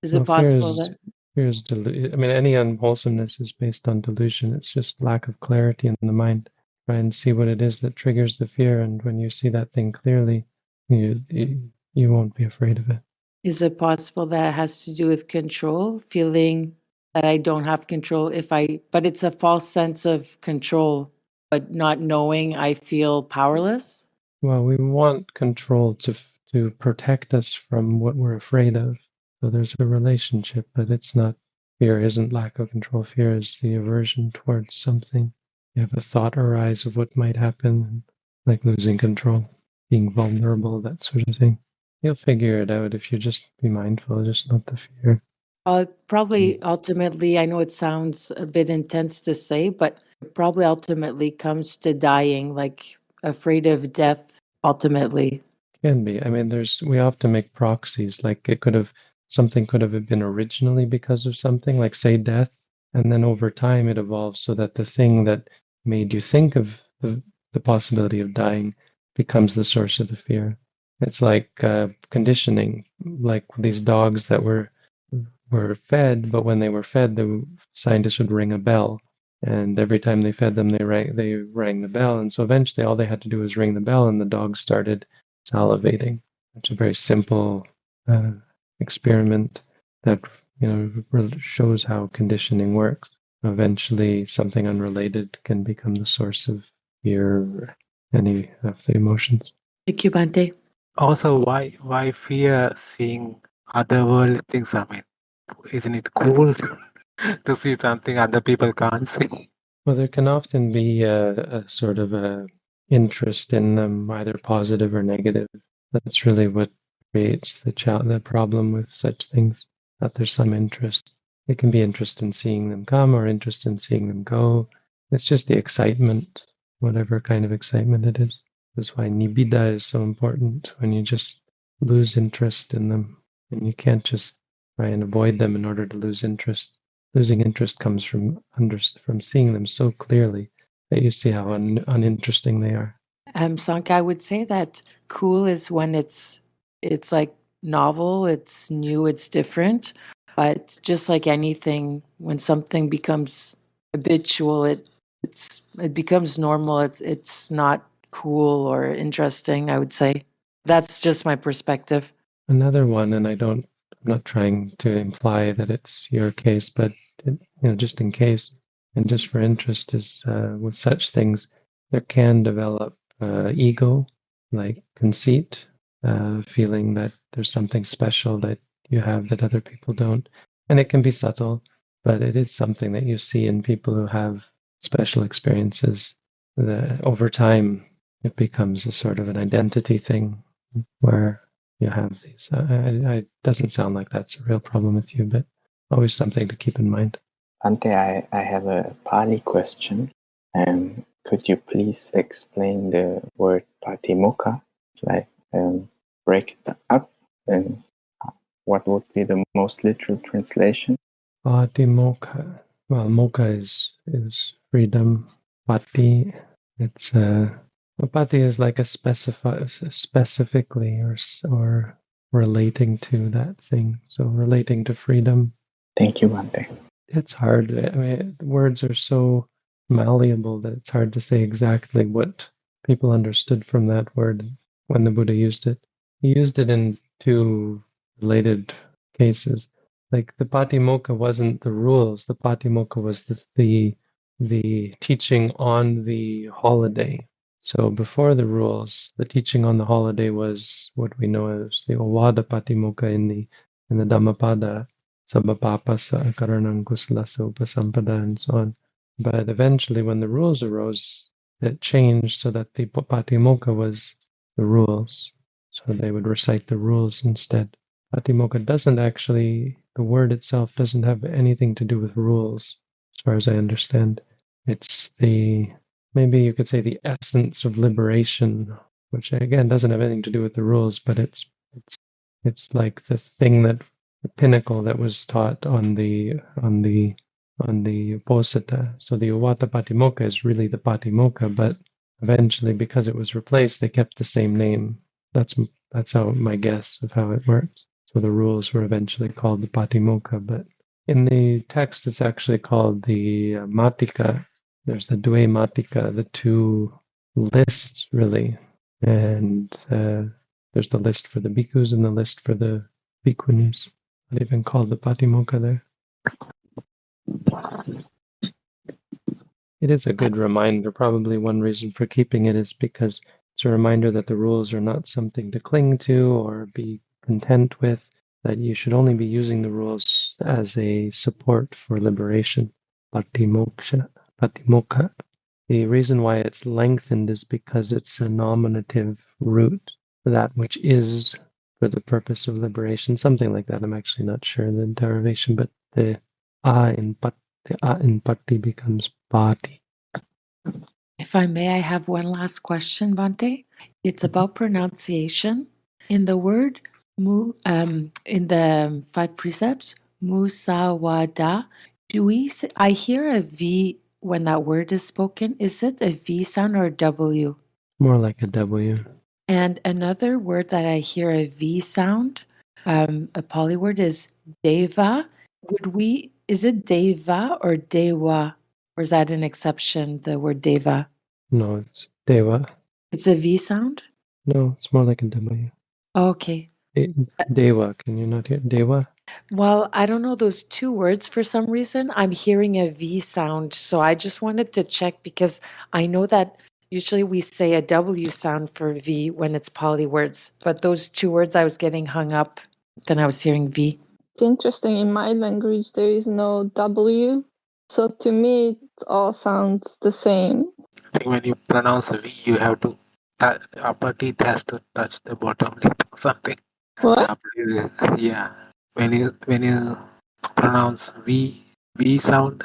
Is it No, fear possible is- that Fear is delu- I mean, any unwholesomeness is based on delusion. It's just lack of clarity in the mind. Try and see what it is that triggers the fear, and when you see that thing clearly, you you, you won't be afraid of it. is it possible that it has to do with control, feeling that I don't have control if I but it's a false sense of control, but not knowing I feel powerless? Well, we want control to to protect us from what we're afraid of. So there's a relationship, but it's not. Fear isn't lack of control. Fear is the aversion towards something. You have a thought arise of what might happen, like losing control, being vulnerable, that sort of thing. You'll figure it out if you just be mindful, just not the fear. Uh, probably ultimately, I know it sounds a bit intense to say, but it probably ultimately comes to dying, like afraid of death, ultimately. Can be. I mean, there's we often make proxies. Like it could have something could have been originally because of something, like say death, and then over time it evolves so that the thing that made you think of the, the possibility of dying becomes the source of the fear. It's like uh, conditioning, like these dogs that were were fed, but when they were fed, the scientists would ring a bell, and every time they fed them, they rang they rang the bell, and so eventually all they had to do was ring the bell, and the dogs started salivating. It's a very simple uh, experiment that you know shows how conditioning works. Eventually, something unrelated can become the source of fear any of the emotions. Thank you, Bhante. Also, why why fear seeing otherworldly things. I mean, isn't it cool to see something other people can't see? Well, there can often be a, a sort of a interest in them, either positive or negative. That's really what creates the the problem with such things. That there's some interest. It can be interest in seeing them come or interest in seeing them go. It's just the excitement, whatever kind of excitement it is. That's why nibbida is so important when you just lose interest in them. And you can't just try and avoid them in order to lose interest. Losing interest comes from under, from seeing them so clearly that you see how un, uninteresting they are. Um, Sanka, I would say that cool is when it's it's like novel, it's new, it's different. But just like anything, when something becomes habitual, it it's it becomes normal. It's it's not cool or interesting. I would say that's just my perspective. Another one, and I don't, I'm not trying to imply that it's your case, but it, you know, just in case, and just for interest, is uh, with such things, there can develop uh, ego, like conceit, uh, feeling that there's something special that you have that other people don't, and it can be subtle, but it is something that you see in people who have special experiences. That over time, it becomes a sort of an identity thing where you have these. I, I, doesn't sound like that's a real problem with you, but always something to keep in mind. Ante, I, I have a Pali question. Um, could you please explain the word patimokkha? Like, um, break it up, and what would be the most literal translation? Patimokkha. Well, mokkha is is freedom. Pati, it's uh, pati is like a specify specifically or or relating to that thing. So relating to freedom. Thank you, Bhante. It's hard. I mean, words are so malleable that it's hard to say exactly what people understood from that word when the Buddha used it. He used it in two related cases. Like the Patimokkha wasn't the rules. The Patimokkha was the the the teaching on the holiday. So before the rules, the teaching on the holiday was what we know as the Ovada Patimokkha in the in the Dhammapada, Sabbapapassa, Karanang Kusalassa Upasampada, and so on. But eventually, when the rules arose, it changed so that the Patimokkha was the rules. So they would recite the rules instead. Patimokkha doesn't actually, the word itself doesn't have anything to do with rules, as far as I understand. It's the, maybe you could say the essence of liberation, which again doesn't have anything to do with the rules, but it's, it's, it's like the thing that, the pinnacle that was taught on the, on the, on the Posata. So the Ovada Patimokkha is really the Patimokkha, but eventually because it was replaced, they kept the same name. That's, that's how my guess of how it works. So the rules were eventually called the Patimokkha, but in the text it's actually called the uh, Matika. There's the duematica, the two lists really, and uh, there's the list for the bhikkhus and the list for the bhikkhunis. They even called the Patimokkha there. It is a good reminder. Probably one reason for keeping it is because it's a reminder that the rules are not something to cling to or be content with, that you should only be using the rules as a support for liberation. Patimoksha, patimokkha. The reason why it's lengthened is because it's a nominative root, that which is for the purpose of liberation, something like that. I'm actually not sure the derivation, but the a in pat, the a in pati becomes pati. If I may, I have one last question, Bhante. It's about pronunciation. In the word mu, um, in the five precepts, musawada, do we? Say, I hear a V when that word is spoken. Is it a V sound or a W? More like a W. And another word that I hear a V sound, um, a Pali word, is deva. Would we? Is it deva or dewa, or is that an exception? The word deva. No, it's deva. It's a V sound. No, it's more like a W. Okay. De- Deva, can you not hear Deva? Well, I don't know those two words for some reason. I'm hearing a V sound. So I just wanted to check because I know that usually we say a W sound for V when it's Pali words. But those two words I was getting hung up Then I was hearing V. It's interesting. In my language, there is no W. So to me, it all sounds the same. I think when you pronounce V, you have to tou- upper teeth has to touch the bottom lip or something. What? W, yeah. When you when you pronounce V V sound,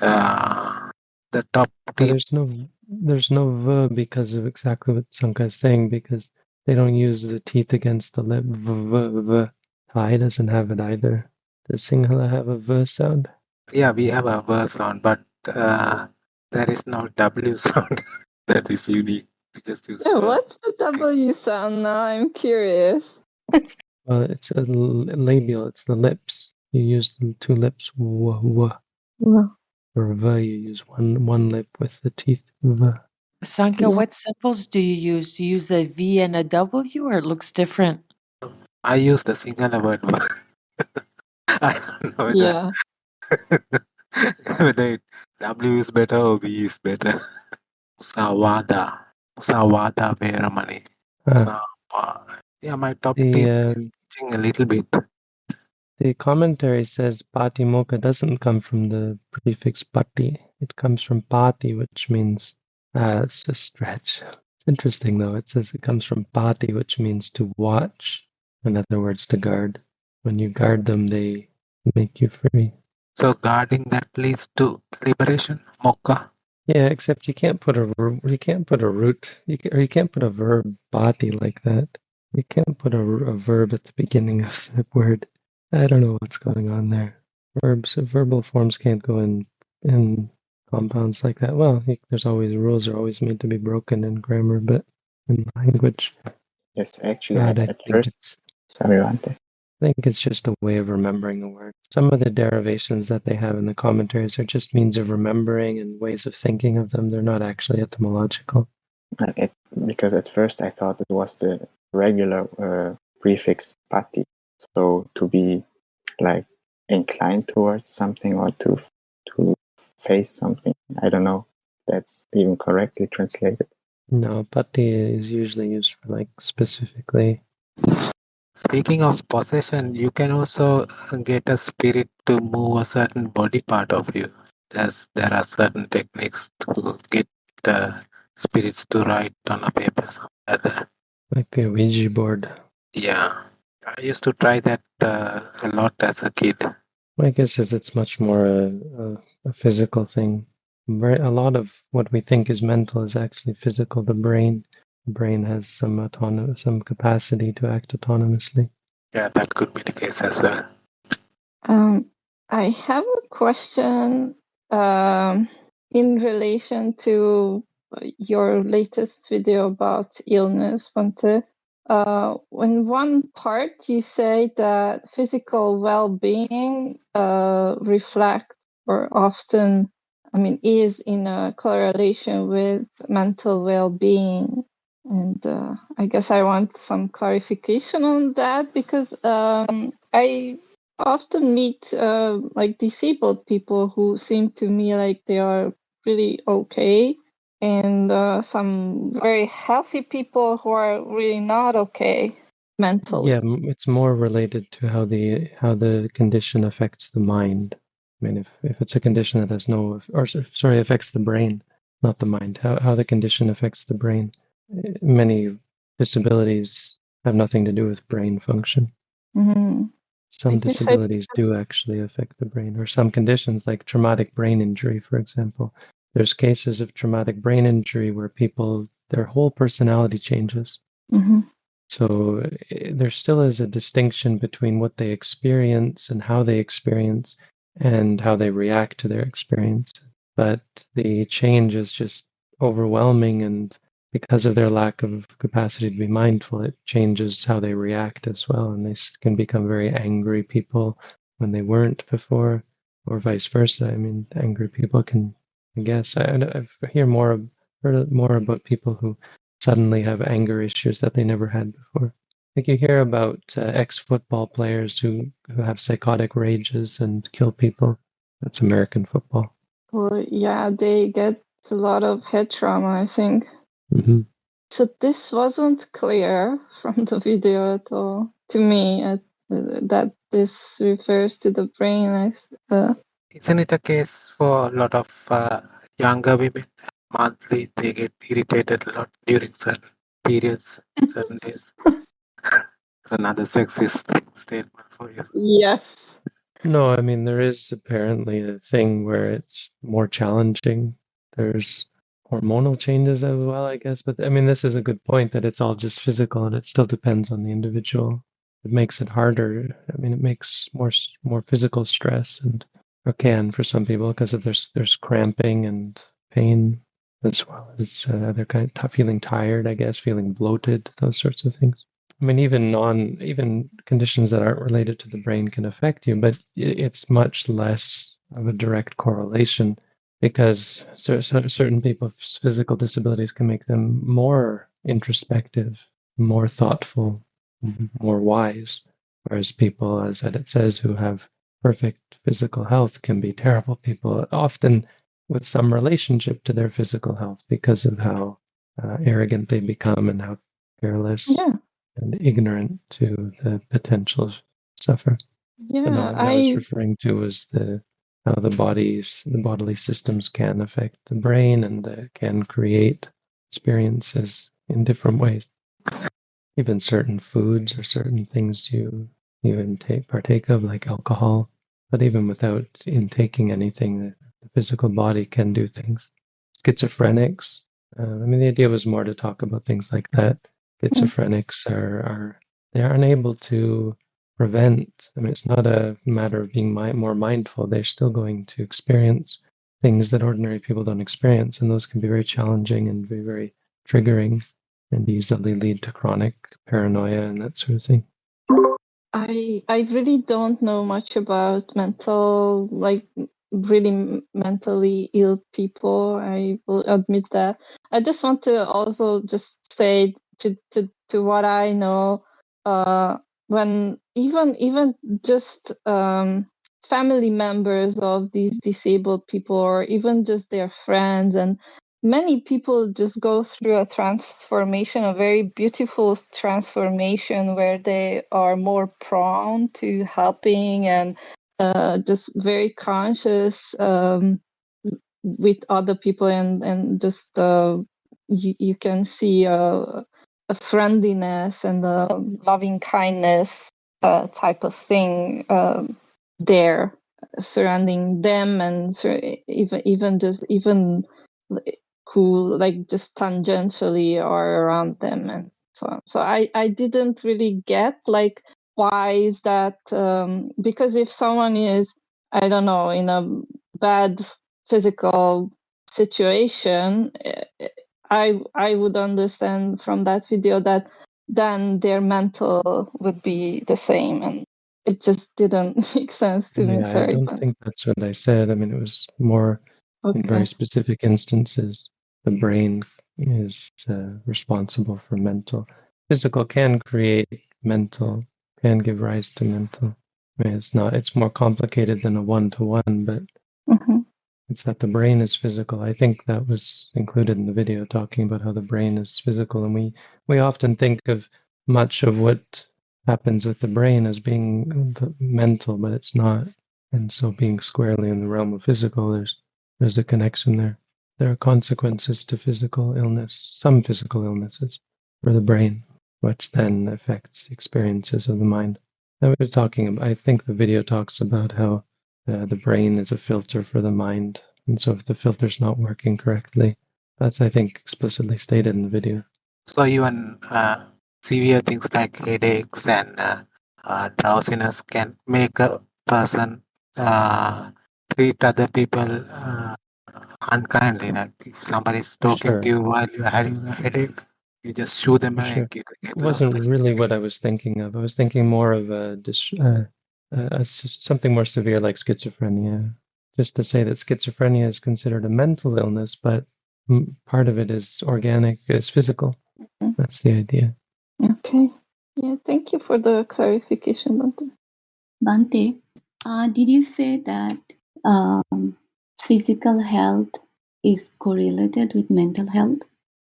uh, the top But there's no there's no v because of exactly what Sanka is saying because they don't use the teeth against the lip. V, v, v. Thai doesn't have it either. Does Sinhala have a v sound? Yeah, we have a V sound, but uh, there is no W sound. that is unique. We just use Yeah, V. what's the W sound now? I'm curious. Well, it's a l- labial. It's the lips. You use the two lips. W, w. Well, For v, you use one one lip with the teeth. V. Sanka, Yeah. what symbols do you use? Do you use a V and a W or it looks different? I use the singular word. I don't know whether, yeah. whether it- W is better or V is better. Musawada. Musawada Veramani. Ah, Musawa- Yeah, my top the uh, is itching a little bit. the commentary says patimokkha doesn't come from the prefix pati. It comes from pati, which means uh, it's a stretch. It's interesting though. It says it comes from pati, which means to watch. In other words, to guard. When you guard them, they make you free. So guarding that leads to liberation. Mokka. Yeah, except you can't put a you can't put a root you can, or you can't put a verb bati like that. You can't put a verb at the beginning of the word. I don't know what's going on there. Verbs, verbal forms can't go in in compounds like that. Well, there's always rules are always made to be broken in grammar, but in language, Yes, actually, God, at, I think first, it's sorry. I think it's just a way of remembering a word. Some of the derivations that they have in the commentaries are just means of remembering and ways of thinking of them. They're not actually etymological. It, because at first I thought it was the regular uh, prefix pati. So to be like inclined towards something or to to face something. I don't know. if That's even correctly translated. No, pati is usually used for like specifically. Speaking of possession, you can also get a spirit to move a certain body part of you. There's, there are certain techniques to get the spirits to write on a paper. something like that. The Ouija board. Yeah, I used to try that uh, a lot as a kid. My guess is it's much more a, a, a physical thing. Very, a lot of what we think is mental is actually physical. The brain, the brain has some autonomous, some capacity to act autonomously. Yeah, that could be the case as well. Um, I have a question um, in relation to your latest video about illness, Vante. Uh, in one part, you say that physical well-being uh, reflects or often, I mean, is in a correlation with mental well-being. And uh, I guess I want some clarification on that because um, I often meet uh, like disabled people who seem to me like they are really okay and uh, some very healthy people who are really not okay mentally. Yeah, it's more related to how the how the condition affects the mind. I mean, if, if it's a condition that has no, or sorry, affects the brain, not the mind. How how the condition affects the brain. Eh, Many disabilities have nothing to do with brain function. Mhm. Some disabilities do actually affect the brain, or some conditions like traumatic brain injury, for example. There's cases of traumatic brain injury where people, their whole personality changes. Mhm. So eh, there still is a distinction between what they experience and how they experience and how they react to their experience. But the change is just overwhelming, and because of their lack of capacity to be mindful, it changes how they react as well. And they can become very angry people when they weren't before, or vice versa. I mean, angry people can, I guess, I, I've hear more heard more about people who suddenly have anger issues that they never had before. Like you hear about uh, ex-football players who, who have psychotic rages and kill people. That's American football. Well, yeah, they get a lot of head trauma, I think. hmm So this wasn't clear from the video at all to me, at uh, that this refers to the brain. as, Uh, Isn't it a case for a lot of uh, younger women? Monthly, they get irritated a lot during certain periods, certain days. It's another sexist statement for you. yes. No, I mean, there is apparently a thing where it's more challenging. There's hormonal changes as well, I guess. But I mean, this is a good point that it's all just physical and it still depends on the individual. It makes it harder. I mean, it makes more more physical stress and or can for some people because if there's there's cramping and pain as well as uh, other kind of t- feeling tired, I guess, feeling bloated, those sorts of things. I mean, even non, even conditions that aren't related to the brain can affect you, but it's much less of a direct correlation because cer- cer- certain people's physical disabilities can make them more introspective, more thoughtful, m- more wise, whereas people, as it says, who have perfect physical health can be terrible people, often with some relationship to their physical health because of how uh, arrogant they become and how careless Yeah. and ignorant to the potential suffer. Yeah. No, what I was referring to was the how the bodies, the bodily systems can affect the brain and uh, can create experiences in different ways. Even certain foods or certain things you you intake partake of, like alcohol, but even without intaking anything, the, the physical body can do things. Schizophrenics. Uh, I mean, the idea was more to talk about things like that. Schizophrenics are are they are unable to prevent. I mean, it's not a matter of being mi- more mindful. They're still going to experience things that ordinary people don't experience, and those can be very challenging and very, very triggering, and easily lead to chronic paranoia and that sort of thing. I I really don't know much about mental like really mentally ill people. I will admit that. I just want to also just say to to to what I know uh when even even just um family members of these disabled people or even just their friends and many people just go through a transformation a very beautiful transformation where they are more prone to helping and uh, just very conscious um, with other people and and just uh, you, you can see a, a friendliness and a loving kindness uh, type of thing um, there surrounding them and sur- even even just even who like just tangentially are around them and so on. So I I didn't really get like why is that um, because if someone is I don't know in a bad physical situation eh, eh, I I would understand from that video that then their mental would be the same and it just didn't make sense to me Yeah, I don't think that's what I said. I mean, it was more in very specific instances. The brain is uh, responsible for mental. Physical can create mental, can give rise to mental. I mean, it's not, it's more complicated than a one to one, but Mhm. it's that the brain is physical. I think that was included in the video talking about how the brain is physical. And we, we often think of much of what happens with the brain as being the mental, but it's not. And so being squarely in the realm of physical, there's there's a connection there. There are consequences to physical illness, some physical illnesses for the brain, which then affects experiences of the mind. And we were talking about, I think the video talks about how uh, the brain is a filter for the mind. And so if the filter's not working correctly, that's, I think, explicitly stated in the video. So even uh, severe things like headaches and uh, uh, drowsiness can make a person uh, treat other people uh, unkindly. Like if somebody's For talking to you while you're having a headache, you just shoo them For away sure. and get, It get lost. wasn't really what I was thinking of. I was thinking more of a, dis- uh, uh, a s- something more severe like schizophrenia. Just to say that schizophrenia is considered a mental illness, but mm, part of it is organic, is physical. Mhm. That's the idea. okay yeah thank you for the clarification Bhante. Bhante, uh, did you say that um, physical health is correlated with mental health?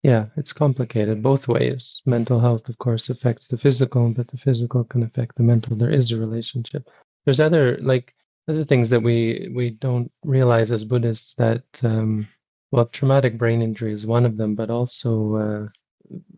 yeah, it's complicated both ways. Mental health, of course, affects the physical, but the physical can affect the mental. There is a relationship. There's other like other things that we we don't realize as Buddhists that um, well, traumatic brain injury is one of them, but also uh,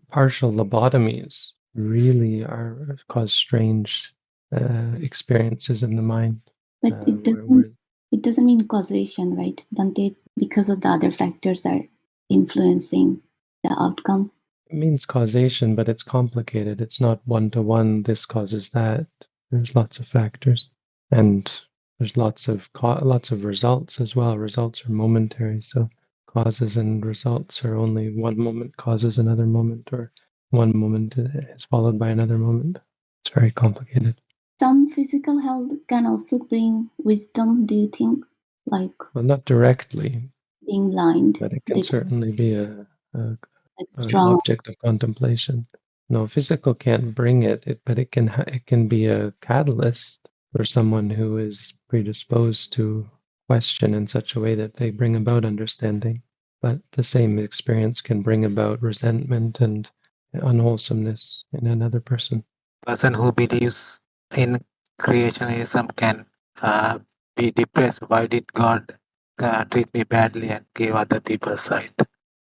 partial lobotomies really are cause strange uh, experiences in the mind. But uh, it doesn't where- it doesn't mean causation, right? Bhante? Because of the other factors are influencing the outcome. it means causation, but it's complicated. It's not one to one. This causes that. There's lots of factors, and there's lots of co- lots of results as well. Results are momentary, so causes and results are only one moment causes another moment, or one moment is followed by another moment. It's very complicated. Some physical health can also bring wisdom, do you think? Like Well, not directly, being blind. but it can They- certainly be a, a like an strong object of contemplation. No, physical can't bring it, it but it can it can be a catalyst for someone who is predisposed to question in such a way that they bring about understanding. But the same experience can bring about resentment and unwholesomeness in another person. person who believes in creationism can uh, be depressed. Why did God uh, treat me badly and give other people sight,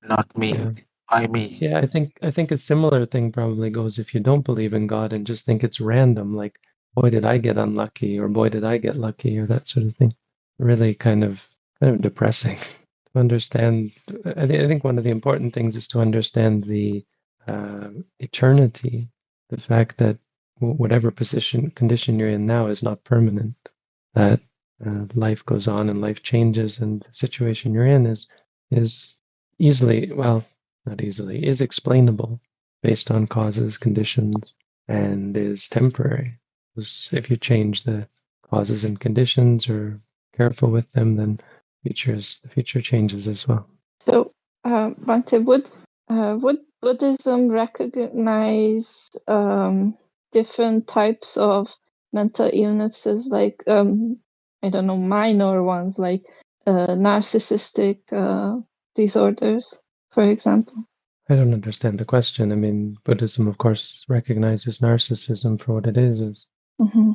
not me? Yeah. Why me? Yeah, I think I think a similar thing probably goes if you don't believe in God and just think it's random, like boy did I get unlucky or boy did I get lucky or that sort of thing. Really kind of kind of depressing to understand. I, thi- I think one of the important things is to understand the uh, eternity, the fact that whatever position condition you're in now is not permanent. That uh, life goes on and life changes, and the situation you're in is is easily well not easily, is explainable based on causes, conditions, and is temporary. If you change the causes and conditions or careful with them, then futures the future changes as well. So, uh, Bhante, would uh, would Buddhism recognize um, different types of mental illnesses, like um, I don't know, minor ones, like uh, narcissistic uh, disorders, for example? I don't understand the question. I mean, Buddhism, of course, recognizes narcissism for what it is. is hmm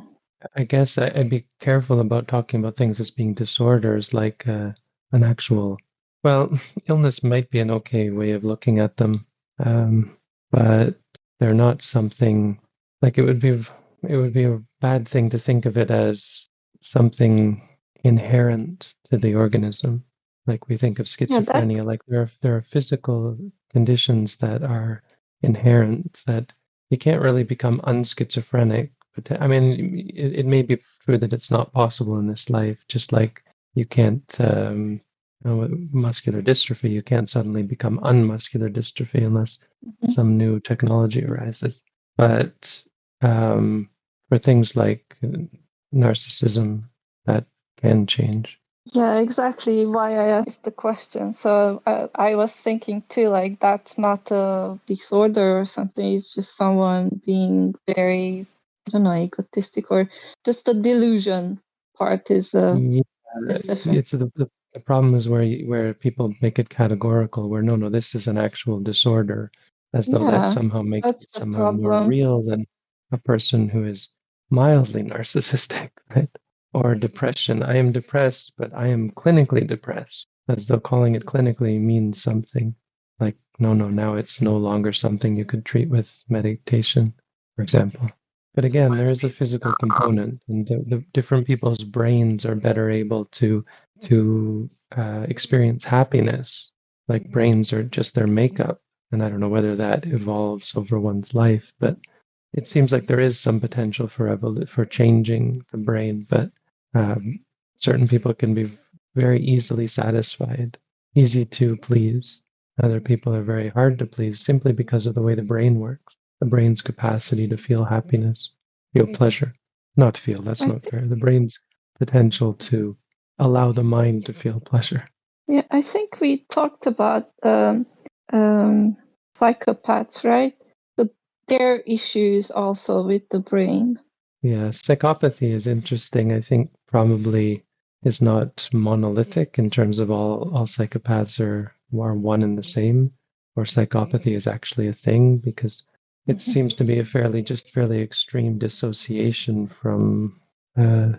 I guess I, I'd be careful about talking about things as being disorders, like uh, an actual. Well, illness might be an okay way of looking at them, um, but they're not something like it would be. It would be a bad thing to think of it as something inherent to the organism, like we think of Yeah, schizophrenia. like there are there are physical conditions that are inherent that you can't really become unschizophrenic. But I mean, it, it may be true that it's not possible in this life. Just like you can't, um, you know, with muscular dystrophy, you can't suddenly become unmuscular dystrophy unless Mhm. some new technology arises. But um, for things like narcissism, that can change. Yeah, exactly why I asked the question. So uh, I was thinking too, like that's not a disorder or something. It's just someone being very, I don't know, egotistic or just the delusion part is uh, Yeah, is different. it's the, the, the problem is where you, where people make it categorical, where no, no, this is an actual disorder, as though Yeah, that somehow makes it somehow more real than a person who is mildly narcissistic, right? Or depression. I am depressed, but I am clinically depressed, as though calling it clinically means something. Like, no, no, now it's no longer something you could treat with meditation, for example. But again, there is a physical component, and the, the different people's brains are better able to to uh, experience happiness. Like brains are just their makeup, and I don't know whether that evolves over one's life, but it seems like there is some potential for evol- for changing the brain. But um, certain people can be very easily satisfied, easy to please. Other people are very hard to please simply because of the way the brain works the brain's capacity to feel happiness, feel pleasure. Not feel, that's not fair. The brain's potential to allow the mind to feel pleasure. Yeah, I think we talked about um, um, psychopaths, right? So are issues also with the brain. Yeah, psychopathy is interesting. I think probably is not monolithic in terms of all all psychopaths are are one and the same. or psychopathy is actually a thing because it seems to be a fairly just fairly extreme dissociation from uh,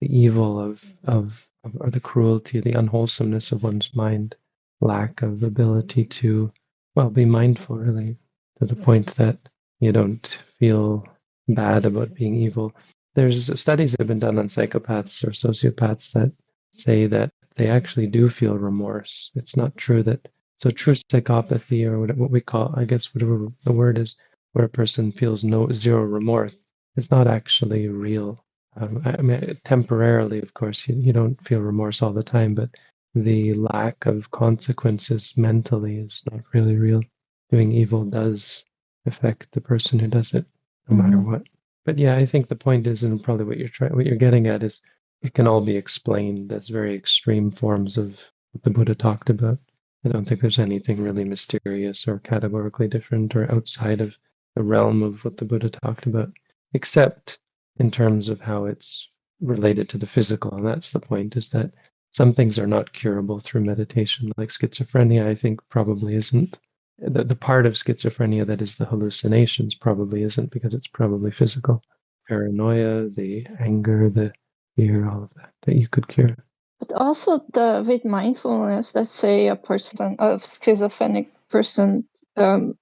the evil of, of of or the cruelty, the unwholesomeness of one's mind, lack of ability to well be mindful really to the point that you don't feel bad about being evil. There's studies that have been done on psychopaths or sociopaths that say that they actually do feel remorse. It's not true that so true psychopathy or what, we call, I guess, whatever the word is, where a person feels no zero remorse, is not actually real. Um, I mean, temporarily, of course, you, you don't feel remorse all the time, but the lack of consequences mentally is not really real. Doing evil does affect the person who does it, no matter mm-hmm. what. But yeah, I think the point is, and probably what you're trying, what you're getting at is, it can all be explained as very extreme forms of what the Buddha talked about. I don't think there's anything really mysterious or categorically different or outside of the realm of what the Buddha talked about, except in terms of how it's related to the physical. And that's the point is that some things are not curable through meditation, like schizophrenia, I think probably isn't. The, the part of schizophrenia that is the hallucinations probably isn't because it's probably physical. Paranoia, the anger, the fear, all of that, that you could cure. But also the with mindfulness, let's say a person, a schizophrenic person, um,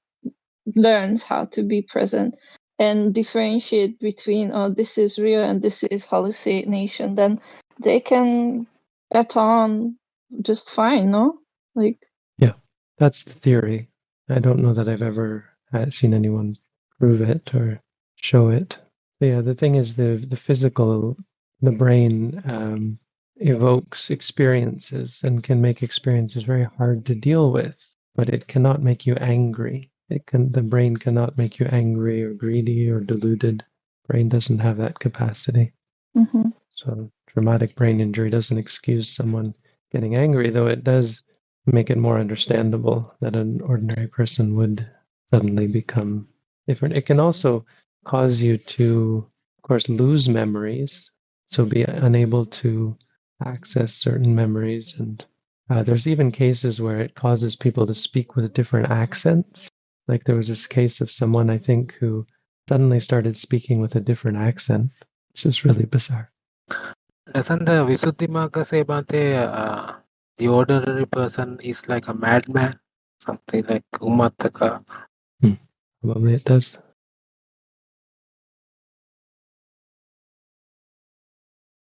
learns how to be present and differentiate between oh this is real and this is hallucination, then they can get on just fine, no? Like Yeah, that's the theory. I don't know that I've ever uh, seen anyone prove it or show it. But yeah, the thing is the the physical, the brain um, evokes experiences and can make experiences very hard to deal with, but it cannot make you angry. It can the brain cannot make you angry or greedy or deluded. Brain doesn't have that capacity. mhm. So traumatic brain injury doesn't excuse someone getting angry, though it does make it more understandable that an ordinary person would suddenly become different. It can also cause you to, of course, lose memories, so be unable to access certain memories. And uh, there's even cases where it causes people to speak with different accents. Like there was this case of someone, I think, who suddenly started speaking with a different accent. It's just really bizarre. The Visuddhimagga uh, the ordinary person is like a madman? Something like Ummattaka. Probably it does.